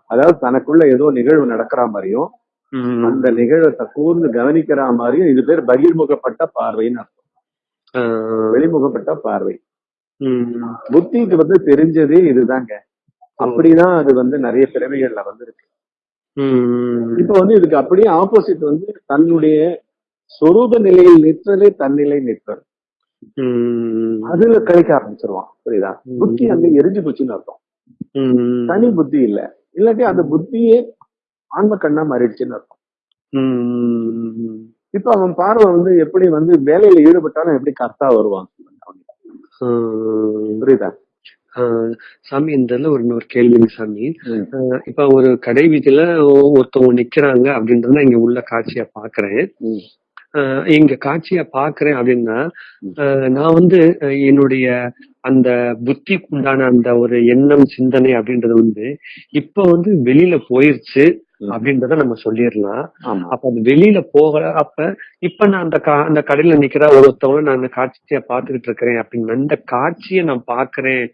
அதாவது தனக்குள்ள ஏதோ நிகழ்வு நடக்கிற மாதிரியும். அந்த நிகழ்வை கூர்ந்து கவனிக்கிற மாதிரியும் இது பேர் பகிர்முகப்பட்ட பார்வைன்னு அர்த்தம். வெளிமுகப்பட்ட பார்வை. புத்திக்கு வந்து தெரிஞ்சதே இதுதாங்க. அப்படிதான் அது வந்து நிறைய பிறவிகள்ல வந்து இருக்கு உம் இப்ப வந்து இதுக்கு அப்படியே ஆப்போசிட் வந்து தன்னுடைய சொரூப நிலையில் நிற்றலே தன்னிலை நிற்றல் அதுல கழிக்க ஆரம்பிச்சிருவான். புரியுதா? புத்தி அங்க எரிஞ்சு போச்சுன்னு அர்த்தம். தனி புத்தி இல்ல. இல்லாட்டி அந்த புத்தியே ஆன்ம கண்ணா மாறிடுச்சுன்னு அர்த்தம். இப்ப அவன் பார்வை வந்து எப்படி வந்து வேலையில ஈடுபட்டாலும் எப்படி கர்த்தா வருவான்? புரியுதா? சாமி இந்த ஒரு இன்னொரு கேள்விங்க சாமி. இப்ப ஒரு கடை வீதியில ஒருத்தவங்க நிக்கிறாங்க அப்படின்றத இங்க உள்ள காட்சியா பாக்குறேன். இங்க காட்சியா பாக்குறேன் அப்படின்னா நான் வந்து என்னுடைய அந்த புத்திக்கு உண்டான அந்த ஒரு எண்ணம் சிந்தனை அப்படின்றது வந்து இப்ப வந்து வெளியில போயிருச்சு. அப்படின்றத நம்ம சொல்லிடலாம். அப்ப அது வெளியில போகல அப்ப இப்ப நான் அந்த அந்த கடையில நிக்கிற ஒருத்தவங்க நான் அந்த காட்சியை பார்த்துக்கிட்டு இருக்கிறேன் அப்படின்னு அந்த காட்சியை நான் பாக்குறேன்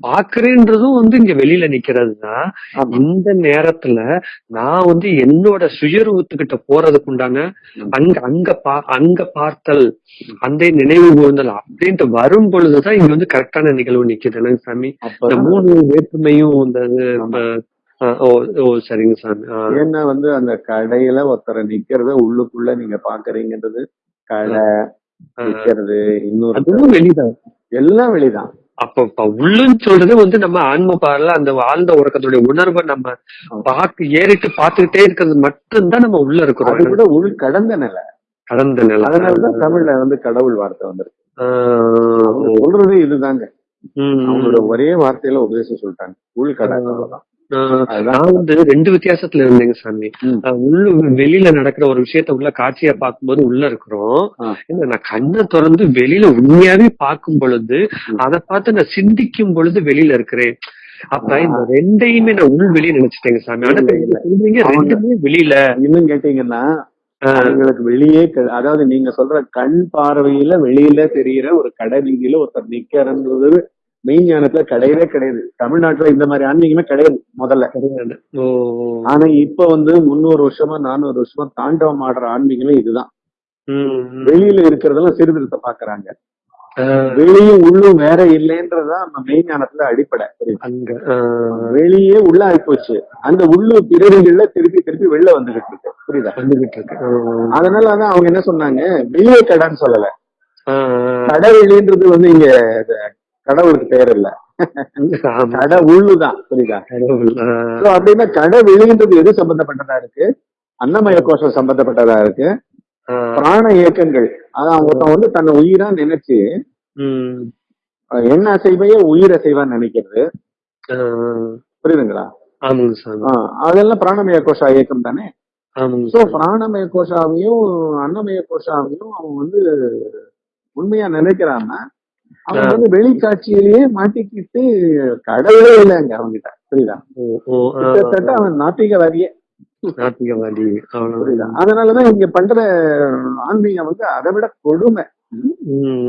பாக்குறேன்றதும் வந்து இங்க வெளியில நிக்கிறது தான் ஆமா. இந்த நேரத்துல நான் வந்து என்னோட சுயரூபத்துக்கிட்ட போறதுக்கு உண்டான. அங்க அங்க பா அங்க பார்த்தல் அந்த நினைவு கூர்ந்தல் அப்படின்ட்டு வரும் பொழுதுதான் இங்க வந்து கரெக்டான நிகழ்வு நிக்குது. சாமி? இந்த மூணு வேற்றுமையும் இந்த ஓ ஓ சரிங்க சாமி. ஆ, ஏன்னா வந்து அந்த கடையில ஒருத்தரை நிக்கிறத உள்ளுக்குள்ள நீங்க பாக்குறீங்கன்றது கடை ஆ. நிக்கிறது இன்னொரு அதுவும் வெளிதான். எல்லாம் வெளிதான். அப்ப இப்ப உள்ளுன்னு சொல்றது வந்து நம்ம ஆன்ம பார்ல அந்த ஆழ்ந்த உறக்கத்துடைய உணர்வை நம்ம பார்த்து ஏறிட்டு பார்த்துக்கிட்டே இருக்கிறது மட்டும்தான் நம்ம உள்ள அது இருக்கிறோம் கூட உள் கடந்த நிலை. கடந்த நிலை. அதனாலதான் தமிழ்ல வந்து கடவுள் வார்த்தை வந்திருக்கு. ஆ, அவங்க சொல்றது இதுதாங்க. ம், அவங்களோட ஒரே வார்த்தையில உபதேசம் சொல்லிட்டாங்க. உள் கடந்த அவ்வளவுதான். நான் வந்து ரெண்டு வித்தியாசத்துல இருந்தேங்க சாமி. உள்ள வெளியில நடக்கிற ஒரு விஷயத்த உள்ள காட்சியா பார்க்கும்போது உள்ள இருக்கிறோம். நான் கண்ணை திறந்து வெளியில உண்மையாவே பார்க்கும் பொழுது. அதை பார்த்து நான் சிந்திக்கும் பொழுது வெளியில இருக்கிறேன். அப்ப. இந்த ரெண்டையுமே நான் உள் வெளியே நினைச்சிட்டேங்க சாமி. ரெண்டுமே வெளியில. இன்னும் கேட்டீங்கன்னா அவங்களுக்கு வெளியே அதாவது நீங்க சொல்ற கண் பார்வையில வெளியில தெரியிற ஒரு கடை வீதியில ஒருத்தர் நிக்கிறன்றது மெய்ஞானத்துல கிடையவே கிடையாது. தமிழ்நாட்டுல இந்த மாதிரி ஆன்மீகமே கிடையாது முதல்ல. ஆனா இப்ப வந்து முன்னூறு வருஷமா நானூறு வருஷமா தாண்டவம் ஆடுற ஆன்மீகமே இதுதான். வெளியில இருக்கிறதெல்லாம் சீர்திருத்தம் பாக்குறாங்க. வெளியும் உள்ளும் வேற இல்லைன்றதுதான் நம்ம மெய்ஞானத்துல அடிப்படை. புரியுதா? அங்க ஆ, வெளியே உள்ள ஆயிப்போச்சு அந்த உள்ளு பிறவிகள்ல திருப்பி திருப்பி வெளில வந்துகிட்டு இருக்கு. புரியுதா? வந்துகிட்டு இருக்கு. ஆ, அதனாலதான் அவங்க என்ன சொன்னாங்க? வெளியே கடைன்னு சொல்லல. கடை வெளின்றது வந்து இங்க கடவுளுக்கு பெயர் இல்ல. கடை உள்ளுதான் புரியுதா? அப்படின்னா கடை வெளின்றது எது சம்பந்தப்பட்டதா இருக்கு? அன்னமய கோஷம் சம்பந்தப்பட்டதா இருக்கு? பிராண இயக்கங்கள். அதான் ஒருத்தன் வந்து தன்னை உயிரா நினைச்சு எண்ண அசைவையே உயிர் அசைவா நினைக்கிறது. புரியுதுங்களா? அதெல்லாம் பிராணமய கோஷா இயக்கம் தானே? சோ. பிராணமய கோஷாவையும் அன்னமய கோஷாவையும் அவன் வந்து உண்மையா நினைக்கிறான்னா அவன் ஆ. வந்து வெளிக்காட்சியிலேயே மாட்டிக்கிட்டு கடவுளே இல்லைங்க அவன்கிட்ட புரியுதா? கிட்டத்தட்ட அவன் நாத்திகவாதியே. நாத்திகவாதி. புரியுதா? அதனாலதான் இங்க பண்ற ஆன்மீகம் வந்து அதை விட கொடுமை.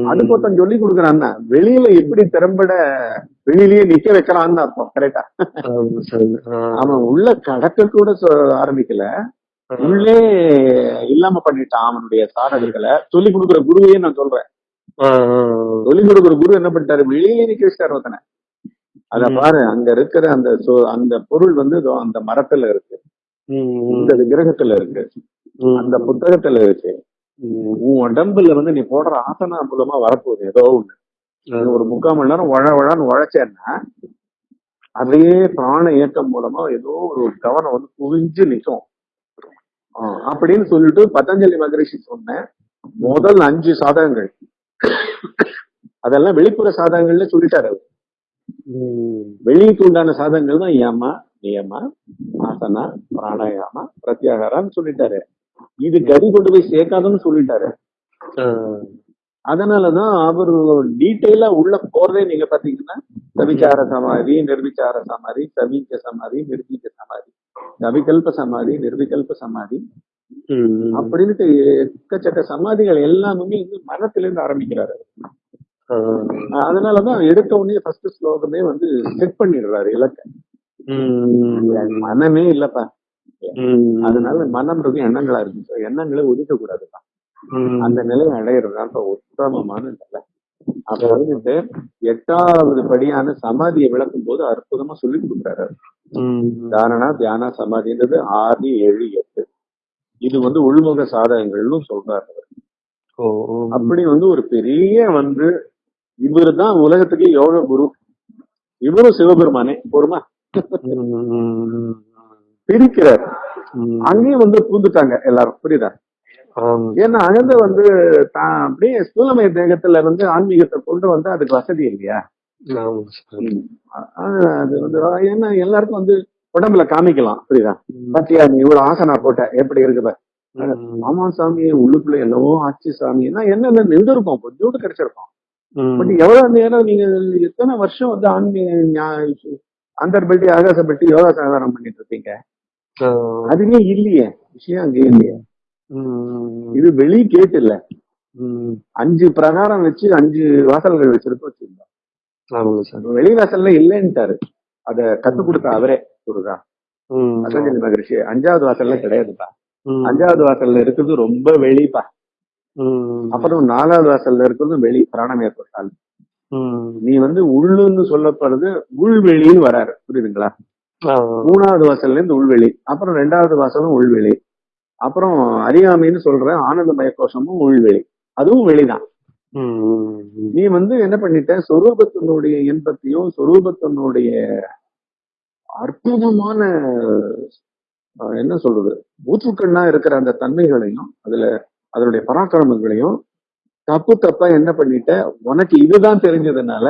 அதுக்கு ஒருத்தன் சொல்லி கொடுக்குறான்னா வெளியில எப்படி திறம்பட வெளியிலேயே நிக்க வைக்கலாம்னு அர்த்தம் கரெக்டா அவன் உள்ள கடக்க கூட ஆரம்பிக்கல. உள்ளே இல்லாம பண்ணிட்டான் அவனுடைய சாதகங்களை சொல்லி கொடுக்குற குருவையே நான் சொல்றேன். சொல்லி கொடுக்குற குரு என்ன பண்ணிட்டாரு? வெளியிலே நிக்க வச்சிட்டாரு ஒருத்தனை. அத. பாரு அங்க இருக்கிற அந்த அந்த பொருள் வந்து அந்த மரத்துல இருக்கு. இந்த விக்கிரகத்துல இருக்கு. அந்த புத்தகத்துல இருக்கு. உன் உடம்புல வந்து நீ போடுற ஆசனா மூலமா வரப்போகுது ஏதோ ஒண்ணு. ஒரு முக்கால் மணி நேரம் உழ உழன்னு உழைச்சேன்னா அதே பிராண இயக்கம் மூலமா ஏதோ ஒரு கவனம் வந்து குவிஞ்சு நிக்கும். ஆ, அப்படின்னு சொல்லிட்டு பதஞ்சலி மகரிஷி சொன்ன முதல் அஞ்சு சாதகங்கள். அதெல்லாம் வெளிப்புற சாதகங்கள்ல சொல்லிட்டாரு அவர். வெளிக்கு உண்டான சாதகங்கள் தான் யமா நியமா ஆசனா பிராணாயாமா பிரத்யாகாரான்னு சொல்லிட்டாரு. இது கதி கொண்டு போய் சேர்க்காதுன்னு சொல்லிட்டாரு. அதனாலதான் அவர் டீட்டெயிலா உள்ள போறதே நீங்க பாத்தீங்கன்னா சவிச்சார சமாதி நிர்விச்சார சமாதி சமீச்ச சமாதி நிர்வீச்ச சமாதி சவிகல்ப சமாதி நிர்விகல்ப சமாதி அப்படின்ட்டு எக்கச்சக்க சமாதிகள் எல்லாமே வந்து மனத்துல இருந்து ஆரம்பிக்கிறாரு அதனாலதான் எடுத்த உடனே ஃபர்ஸ்ட் ஸ்லோகமே வந்து செட் பண்ணிடுறாரு இலக்க. மனமே இல்லப்பா. அதனால மனம்ன்றது எண்ணங்களா இருக்கு எண்ணங்களை ஒதுக்க கூடாதுப்பா ம். அந்த நிலையை அடையிறதுதான் இப்ப உத்தமமான நிலை. அப்ப வந்துட்டு எட்டாவது படியான சமாதியை விளக்கும் போது அற்புதமா சொல்லி கொடுக்குறாரு. தாரணா தியானா சமாதின்றது ஆறு ஏழு இது வந்து உள்முக சாதகங்கள்னு சொல்றாரு. அப்படி வந்து ஒரு பெரிய வந்து இவரு தான் உலகத்துக்கு யோக குரு இவரும் சிவபெருமானே போருமா. பிரிக்கிறார். அங்கேயும் வந்து பூந்துட்டாங்க எல்லாரும் புரியுதா. ஏன்னா அகந்த வந்து தான் அப்படியே ஸ்தூலமய தேகத்துல இருந்து ஆன்மீகத்தை கொண்டு வந்து அதுக்கு வசதி இல்லையா அது வந்து ஏன்னா எல்லாருக்கும் வந்து உடம்புல காமிக்கலாம் புரியுதா. பாத்தியா நீ இவ்வளவு ஆசனா போட்ட எப்படி இருக்குது ம். ஆமா சாமி உள்ளுக்குள்ள என்னவோ ஆச்சு சாமின்னா என்னென்ன நின்றுருக்கும் கொஞ்சோண்டு கிடைச்சிருக்கும். பட் எவ்வளவு நேரம் நீங்க எத்தனை வருஷம் வந்து ஆன்மீக அந்தர்பல்ட்டி ஆகாசப்பட்டி யோகா சாதாரணம் பண்ணிட்டு இருப்பீங்க. அதுவே இல்லையே விஷயம் அங்கே இல்லையே. இது வெளி கேட்டு இல்ல. அஞ்சு பிரகாரம் வச்சு அஞ்சு வாசல்கள் வச்சிருக்கோம் வச்சிருந்தோம். வெளி வாசல்ல இல்லைன்ட்டாரு அத கத்து கொடுத்த அவரே ம். பதஞ்சலி மகரிஷி அஞ்சாவது வாசல்ல கிடையாதுப்பா. அஞ்சாவது வாசல்ல இருக்கிறது ரொம்ப வெளிப்பா. அப்புறம் நாலாவது வாசல்ல இருக்கிறது வெளி பிராணமய கோஷால். நீ வந்து உள்ளுன்னு சொல்லப்படுறது உள்வெளின்னு வராரு புரியுதுங்களா. மூணாவது வாசல்ல இருந்து உள்வெளி அப்புறம் ரெண்டாவது வாசலும் உள்வெளி அப்புறம் அறியாமைன்னு சொல்ற ஆனந்தமய கோஷமும் உள்வெளி அதுவும் வெளிதான். நீ வந்து என்ன பண்ணிட்ட சொரூபத்தினுடைய இன்பத்தையும் சொரூபத்தினுடைய அற்புதமான என்ன சொல்றது ஊற்றுக்கண்ணா இருக்கிற அந்த தன்மைகளையும் அதுல அதனுடைய பராக்கிரமங்களையும் தப்பு தப்பா என்ன பண்ணிட்ட உனக்கு இதுதான் தெரிஞ்சதுனால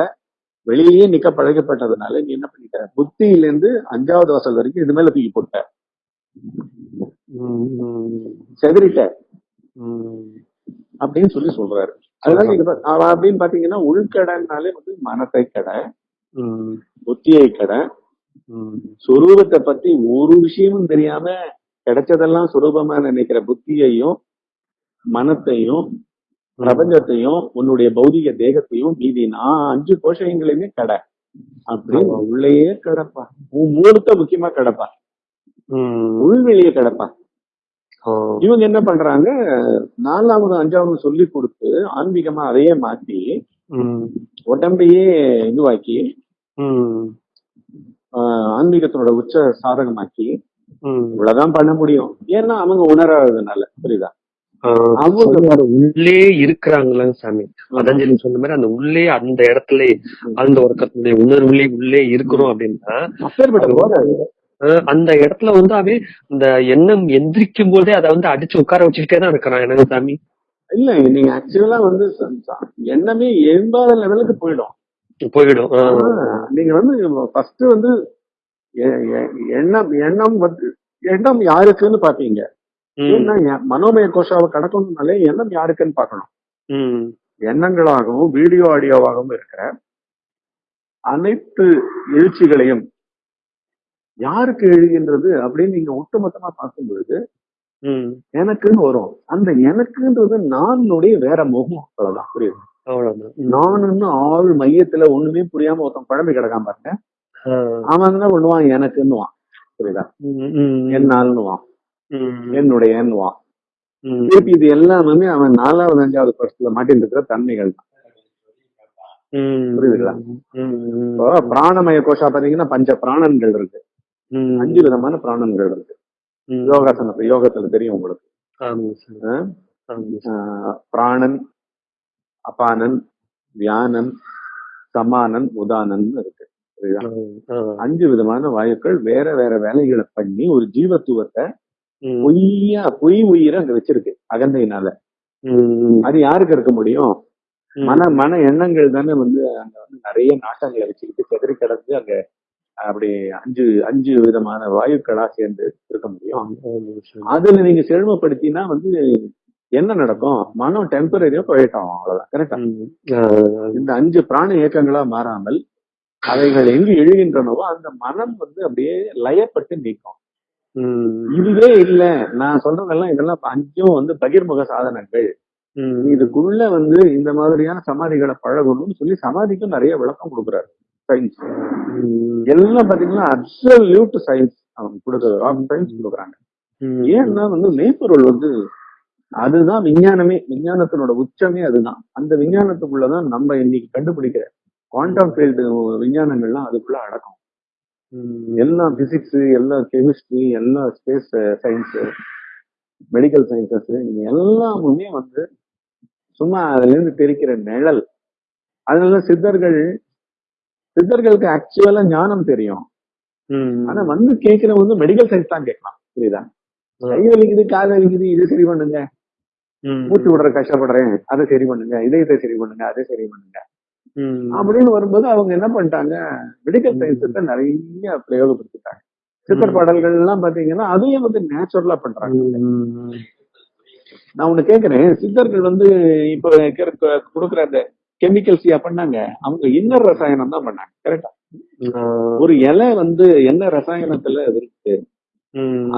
வெளியே நிக்க பழகப்பட்டதுனால நீ என்ன பண்ணிட்ட புத்தியிலேருந்து அஞ்சாவது வாசல் வரைக்கும் இது மேல தூக்கி போட்ட. செதறிட்ட. அப்படின்னு சொல்லி சொல்றாரு அதனால இது அப்படின்னு பாத்தீங்கன்னா உள்கடன்னாலே வந்து மனத்தை கடை. புத்தியை கடை. சுரூபத்தை பத்தி ஒரு விஷயமும் தெரியாம கிடைச்சதெல்லாம் சுரூபமா நினைக்கிற புத்தியையும் மனத்தையும் பிரபஞ்சத்தையும் உன்னுடைய பௌதிக தேகத்தையும் மீதி நான் அஞ்சு கோஷங்களையுமே கடை. அப்படின்னு உள்ளேயே கிடப்பா. உன் மூலத்தை முக்கியமா கிடப்பா. உள்வெளியே கிடப்பா. இவங்க என்ன பண்றாங்க? நாலாவது அஞ்சாவது சொல்லி கொடுத்து ஆன்மீகமா அதையே மாத்தி. உடம்பையே இதுவாக்கி ஆன்மீகத்தோட உச்ச சாதகமாக்கி. இவ்வளவுதான் பண்ண முடியும். ஏன்னா அவங்க உணராததுனால புரியுதா. அவங்க உள்ளே இருக்கிறாங்களா சாமி. பதஞ்சலி சொன்ன மாதிரி அந்த உள்ளே அந்த இடத்துல அந்த ஒருத்தருடைய உணர்வுலே உள்ளே இருக்கிறோம் அப்படின்னா அப்பேற்பட்ட அந்த இடத்துல வந்து அவன் இந்த எண்ணம் எந்திரிக்கும் போதே அதை வந்து அடிச்சு உட்கார வச்சுக்கிட்டே தான் இருக்கிறான் எனக்கு சாமி? இல்ல நீங்க ஆக்சுவலா வந்து எண்ணமே எழும்பாத லெவலுக்கு போயிடும். போயிடும் நீங்க வந்து ஃபர்ஸ்ட் வந்து எண்ணம் எண்ணம் வந்து எண்ணம் யாருக்குன்னு பாப்பீங்க. மனோமய கோஷாவை கடக்கணும்னாலே எண்ணம் யாருக்குன்னு பார்க்கணும். ம். எண்ணங்களாகவும் வீடியோ ஆடியோவாகவும் இருக்கிற அனைத்து எழுச்சிகளையும் யாருக்கு எழுகின்றது அப்படின்னு நீங்க ஒட்டுமொத்தமா பார்க்கும் பொழுது ம். எனக்குன்னு வரும். அந்த எனக்குன்றது நானுடைய வேற முகம் அவ்வளவுதான் புரியுது? அவ்வளவுதான் ம். நானுன்னு ஆள் மையத்துல ஒண்ணுமே புரியாம ஒருத்தன் குழம்பு கிடக்காம பாருங்க. அவன் என்ன பண்ணுவான் எனக்குன்னுவான் புரியுதா. என்னால்னுவான். என்னுடையன்னுவான். திருப்பி இது எல்லாமே அவன் நாலாவது அஞ்சாவது பருவத்துல மாட்டின்னு இருக்கிற தன்மைகள் தான். புரியுதுங்களா? பிராணமய கோஷா பாத்தீங்கன்னா பஞ்ச பிராணன்கள் இருக்கு. அஞ்சு விதமான பிராணன்கள் இருக்கு. யோகாசனத்துல யோகத்துல தெரியும் உங்களுக்கு பிராணன் அபானன் வியானன் சமானன் உதானன் இருக்கு. அஞ்சு விதமான வாயுக்கள் வேற வேற வேலைகளை பண்ணி ஒரு ஜீவத்துவத்தை. பொய்யா பொய் உயிரை அங்க வச்சிருக்கு அகந்தையினால. அது யாருக்கு இருக்க முடியும். மன மன எண்ணங்கள் தானே வந்து அங்க வந்து நிறைய நாட்டங்களை வச்சுக்கிட்டு செதறி கிடந்து அங்க அப்படி அஞ்சு அஞ்சு விதமான வாயுக்களா சேர்ந்து இருக்க முடியும். அதுல நீங்க செழுமைப்படுத்தினா வந்து என்ன நடக்கும் மனம் டெம்பரரியா போயிட்டோம் அவ்வளவுதான் கரெக்டா. இந்த அஞ்சு பிராண இயக்கங்களா மாறாமல் அவைகள் எங்கு எழுகின்றனவோ அந்த மனம் வந்து அப்படியே லயப்பட்டு நீக்கும். இதுவே இல்ல நான் சொல்றதெல்லாம் இதெல்லாம் அஞ்சும் வந்து பகிர்முக சாதனங்கள். இதுக்குள்ள வந்து இந்த மாதிரியான சமாதிகளை பழகணும்னு சொல்லி சமாதிக்கும் நிறைய விளக்கம் கொடுக்குறாரு சயின்ஸ். எல்லாம் பாத்தீங்கன்னா அப்சல்யூட் சயின்ஸ் அவங்க கொடுக்குறது சயின்ஸ் கொடுக்குறாங்க. ஏன்னா வந்து மெய்ப்பொருள் வந்து அதுதான் விஞ்ஞானமே. விஞ்ஞானத்தினோட உச்சமே அதுதான். அந்த விஞ்ஞானத்துக்குள்ளதான் நம்ம இன்னைக்கு கண்டுபிடிக்கிற குவாண்டம் ஃபீல்டு விஞ்ஞானங்கள்லாம் அதுக்குள்ள அடக்கம். ம். எல்லாம் பிசிக்ஸ் எல்லாம் கெமிஸ்ட்ரி எல்லாம் ஸ்பேஸ் சயின்ஸ் மெடிக்கல் சயின்சஸ் இது எல்லாமுமே வந்து சும்மா அதுல இருந்து தெரிக்கிற நிழல். அதனால சித்தர்கள் சித்தர்களுக்கு ஆக்சுவலா ஞானம் தெரியும். ஆனா வந்து கேட்கிறவங்க வந்து மெடிக்கல் சயின்ஸ் தான் கேட்கலாம். புரியுதா? கை வலிக்குது கால் வலிக்குது இது சரி பண்ணுங்க. மூச்சு விடுற கஷ்டப்படுறேன். அதை சரி பண்ணுங்க. இதயத்தை சரி பண்ணுங்க. அதை சரி பண்ணுங்க. அப்படின்னு வரும்போது அவங்க என்ன பண்ணிட்டாங்க? மெடிக்கல் சயின்ஸத்தை நிறைய பிரயோகப்படுத்திட்டாங்க. சித்தர் பாடல்கள் எல்லாம் பாத்தீங்கன்னா அதையும் வந்து நேச்சுரலா பண்றாங்க. நான் ஒண்ணு கேக்குறேன். சித்தர்கள் வந்து இப்ப கொடுக்குற அந்த கெமிக்கல்ஸ் பண்ணாங்க. அவங்க இன்னர் ரசாயனம் தான் பண்ணாங்க கரெக்டா. ஒரு இலை வந்து என்ன ரசாயனத்துல இருக்கு.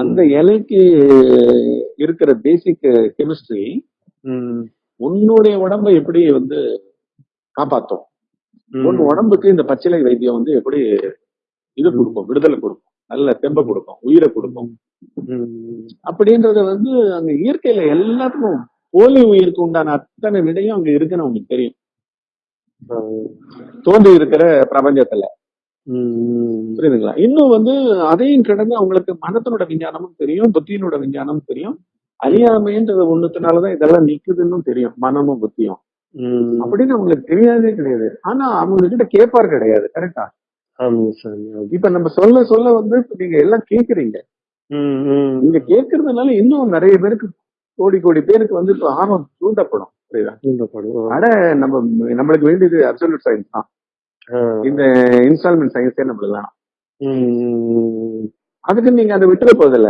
அந்த இலைக்கு இருக்கிற பேசிக் கெமிஸ்ட்ரி. உன்னுடைய உடம்பை எப்படி வந்து காப்பாத்தும். உன் உடம்புக்கு இந்த பச்சிலை வைத்தியம் வந்து எப்படி இது கொடுக்கும் விடுதலை கொடுக்கும் நல்ல தெம்ப கொடுக்கும் உயிரை கொடுக்கும். அப்படின்றத வந்து அங்க இயற்கையில எல்லாத்துக்கும் போலி உயிருக்கு உண்டான அத்தனை விடையும் அங்க இருக்குன்னு அவங்களுக்கு தெரியும். தோன்றி இருக்கிற பிரபஞ்சத்துல. புரியுதுங்களா இன்னும் வந்து அதையும் கடந்து அவங்களுக்கு மனத்தினோட விஞ்ஞானமும் தெரியும் புத்தியினோட விஞ்ஞானமும் தெரியும் அறியாமைன்றது ஒண்ணுத்தினாலதான் இதெல்லாம் நிக்குதுன்னு தெரியும் மனமும் புத்தியும். அப்படின்னு அவங்களுக்கு தெரியாதே கிடையாது ஆனா அவங்க கிட்ட கேட்பார் கிடையாது கரெக்டா. இப்ப நம்ம சொல்ல சொல்ல வந்து இப்ப நீங்க எல்லாம் கேக்குறீங்க. நீங்க கேட்கறதுனால இன்னும் நிறைய பேருக்கு கோடி கோடி பேருக்கு வந்து இப்ப ஆர்வம் தூண்டப்படும் புரியுதா தூண்டப்படும். அட நம்ம நம்மளுக்கு வேண்டியது அப்சல்யூட் சயின்ஸ் தான். இந்த இன்ஸ்டால்மெண்ட் சயின்ஸே நம்மளுக்கு வேணாம். அதுக்கு நீங்க அதை விட்டுற போதில்ல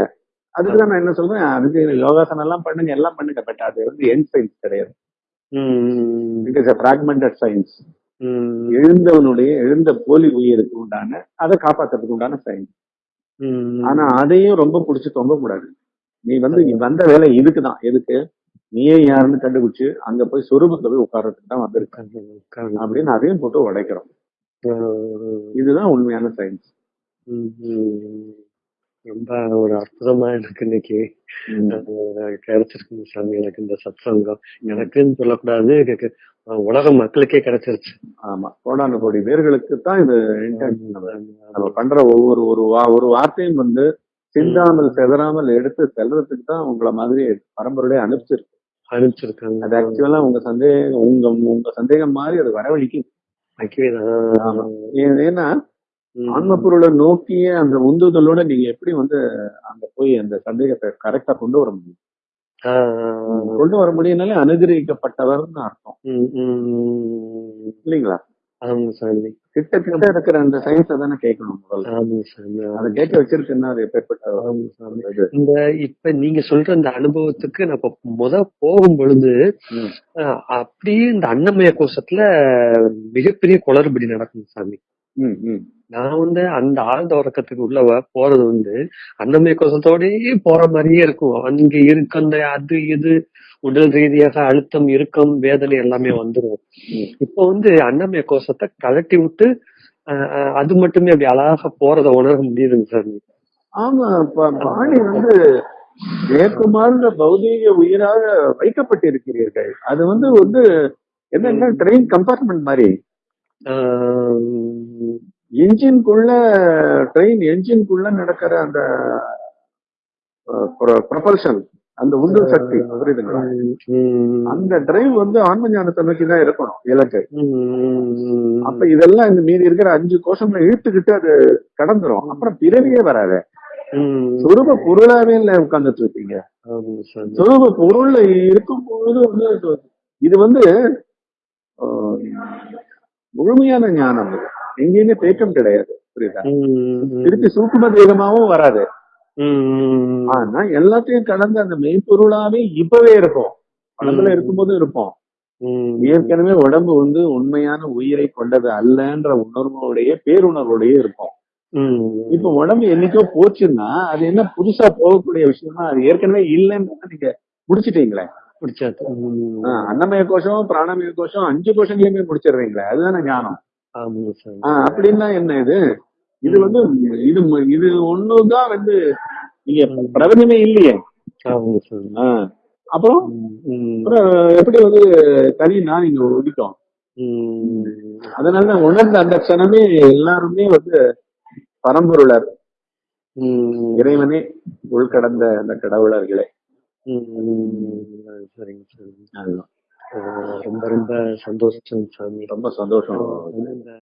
அதுக்கு தான் நான் என்ன சொல்றேன் அதுக்கு யோகாசனம் எல்லாம் பண்ணுங்க எல்லாம் பண்ணுங்க பட் அது வந்து என் சயின்ஸ் கிடையாது. It is fragmented science. எழுந்தவனுடைய எழுந்த போலி உயிருக்கு உண்டான அதை காப்பாத்துறதுக்கு உண்டான சயின்ஸ். ஆனா அதையும் ரொம்ப புடிச்சு தொங்க கூடாது நீ வந்து நீ வந்த வேலை இதுக்குதான் எதுக்கு நீயே யாருன்னு கண்டுபிடிச்சு அங்க போய் சொரூபத்துல போய் உட்கார்றதுக்கு தான் வந்திருக்க. அப்படின்னு அதையும் போட்டு உடைக்கிறோம். இதுதான் உண்மையான சயின்ஸ். ரொம்ப ஒரு அற்புதமா எனக்கு இன்னைக்கு. கிடைச்சிருக்கு சாமி எனக்கு இந்த சத்சங்கம். எனக்குன்னு சொல்லக்கூடாது. உலக மக்களுக்கே கிடைச்சிருச்சு. ஆமா. கோடான கோடி பேர்களுக்கு தான் இது நம்ம பண்ற ஒவ்வொரு ஒரு ஒரு வார்த்தையும் வந்து சிந்தாமல் செதறாமல் எடுத்து செல்றதுக்கு தான் உங்களை மாதிரி பரம்பரையோட அனுப்பிச்சிருக்கு. அது அனுப்பிச்சிருக்காங்க ஆக்சுவலா உங்க சந்தேகம் உங்க உங்க சந்தேகம் மாதிரி அது வரவழைக்கு ஆமா. ஏ- ஏன்னா ஆன்ம பொருளை நோக்கிய அந்த உந்துதலோட நீங்க எப்படி வந்து அங்க போய் அந்த சந்தேகத்தை கரெக்டா கொண்டு வர முடியும்? கொண்டு வர முடியும்னாலே அனுகிரகிக்கப்பட்டவர்னு அர்த்தம். இல்லைங்களா? ஆமாங்க சாமி. கிட்ட கிட்ட இருக்கிற அந்த சயின்ஸை தானே கேட்கணும் முதல்ல. ஆமாங்க சாமி அதை கேட்க வச்சிருக்குன்னா அது எப்பேற்பட்ட ஆமாங்க சாமி. இந்த இப்ப நீங்க சொல்ற இந்த அனுபவத்துக்கு நான் இப்ப முத போகும் பொழுது அப்படியே இந்த அன்னமய கோஷத்துல மிகப்பெரிய குளறுபடி நடக்கும் சாமி. ம், ம். நான் வந்து அந்த ஆழ்ந்த உறக்கத்துக்கு உள்ள போறது வந்து அன்னமய கோஷத்தோடயே போற மாதிரியே இருக்கும். அங்க இருக்கு அந்த அது இது உடல் ரீதியாக அழுத்தம் இறுக்கம் வேதனை எல்லாமே வந்துரும். ம். இப்போ வந்து அன்னமய கோஷத்தை கழட்டி விட்டு அது மட்டுமே அப்படி அழகாக போறத உணர முடியுதுங்க சாமி ஆமா பாணி வந்து ஏற்குமார்ந்த பௌதீக உயிராக வைக்கப்பட்டிருக்கிறீர்கள். அது வந்து வந்து என்னன்னா ட்ரெயின் கம்பார்ட்மெண்ட் மாதிரி? என்ஜின்குள்ள ட்ரெயின் என்ஜின்குள்ள நடக்கிற அந்த ப்ரொபல்ஷன் அந்த உந்து சக்தி புரியுதுங்களா? அந்த டிரைவ் வந்து ஆன்ம ஞானத்தை நோக்கி தான் இருக்கணும் இலக்கு. அப்ப இதெல்லாம் இந்த மீதி இருக்கிற அஞ்சு கோஷங்களை இழுத்துக்கிட்டு அது கடந்துரும். அப்புறம் பிறவியே வராது. சொரூப பொருளாவே இல்ல உட்கார்ந்துட்டு இருக்கீங்க சாமி. சொரூப பொருள்ல இருக்கும் பொழுது வந்து இது- வந்து முழுமையான ஞானம் இது. எங்கேயுமே தேக்கம் கிடையாது புரியுதா? திருப்பி சூக்கும தேகமாவும் வராது. ஆனா எல்லாத்தையும் கடந்து அந்த மெய்ப்பொருளாவே இப்பவே இருக்கும். படத்துல இருக்கும்போது இருப்போம் ஏற்கனவே உடம்பு வந்து உண்மையான உயிரை கொண்டது அல்லன்ற உணர்வோடைய பேருணர்வோடயே இருக்கும். இப்ப உடம்பு என்னைக்கோ போச்சுன்னா அது என்ன புதுசா போகக்கூடிய விஷயமா அது ஏற்கனவே இல்லைன்னு நீங்க முடிச்சிட்டீங்களே. ஆஹ் அன்னமய கோஷம் பிராணமய கோஷம் அஞ்சு கோஷங்களையுமே முடிச்சிடுறீங்களே. அதுதானே ஞானம். அப்படின்னா என்ன இது? இது வந்து இது இது ஒண்ணுதான் வந்து நீங்க பிரபஞ்சமே இல்லையே. அப்புறம் எப்படி வந்து தனினா நீங்க ஒதுக்கும் ம், அதனால உணர்ந்த அந்த க்ஷணமே எல்லாருமே வந்து பரம்பொருளர். இறைவனே உள்கடந்த அந்த கடவுளர்களே. சரிங்க சரிங்க ரொம்ப ரொம்ப சந்தோஷம் சாமி. ரொம்ப சந்தோஷம். இந்த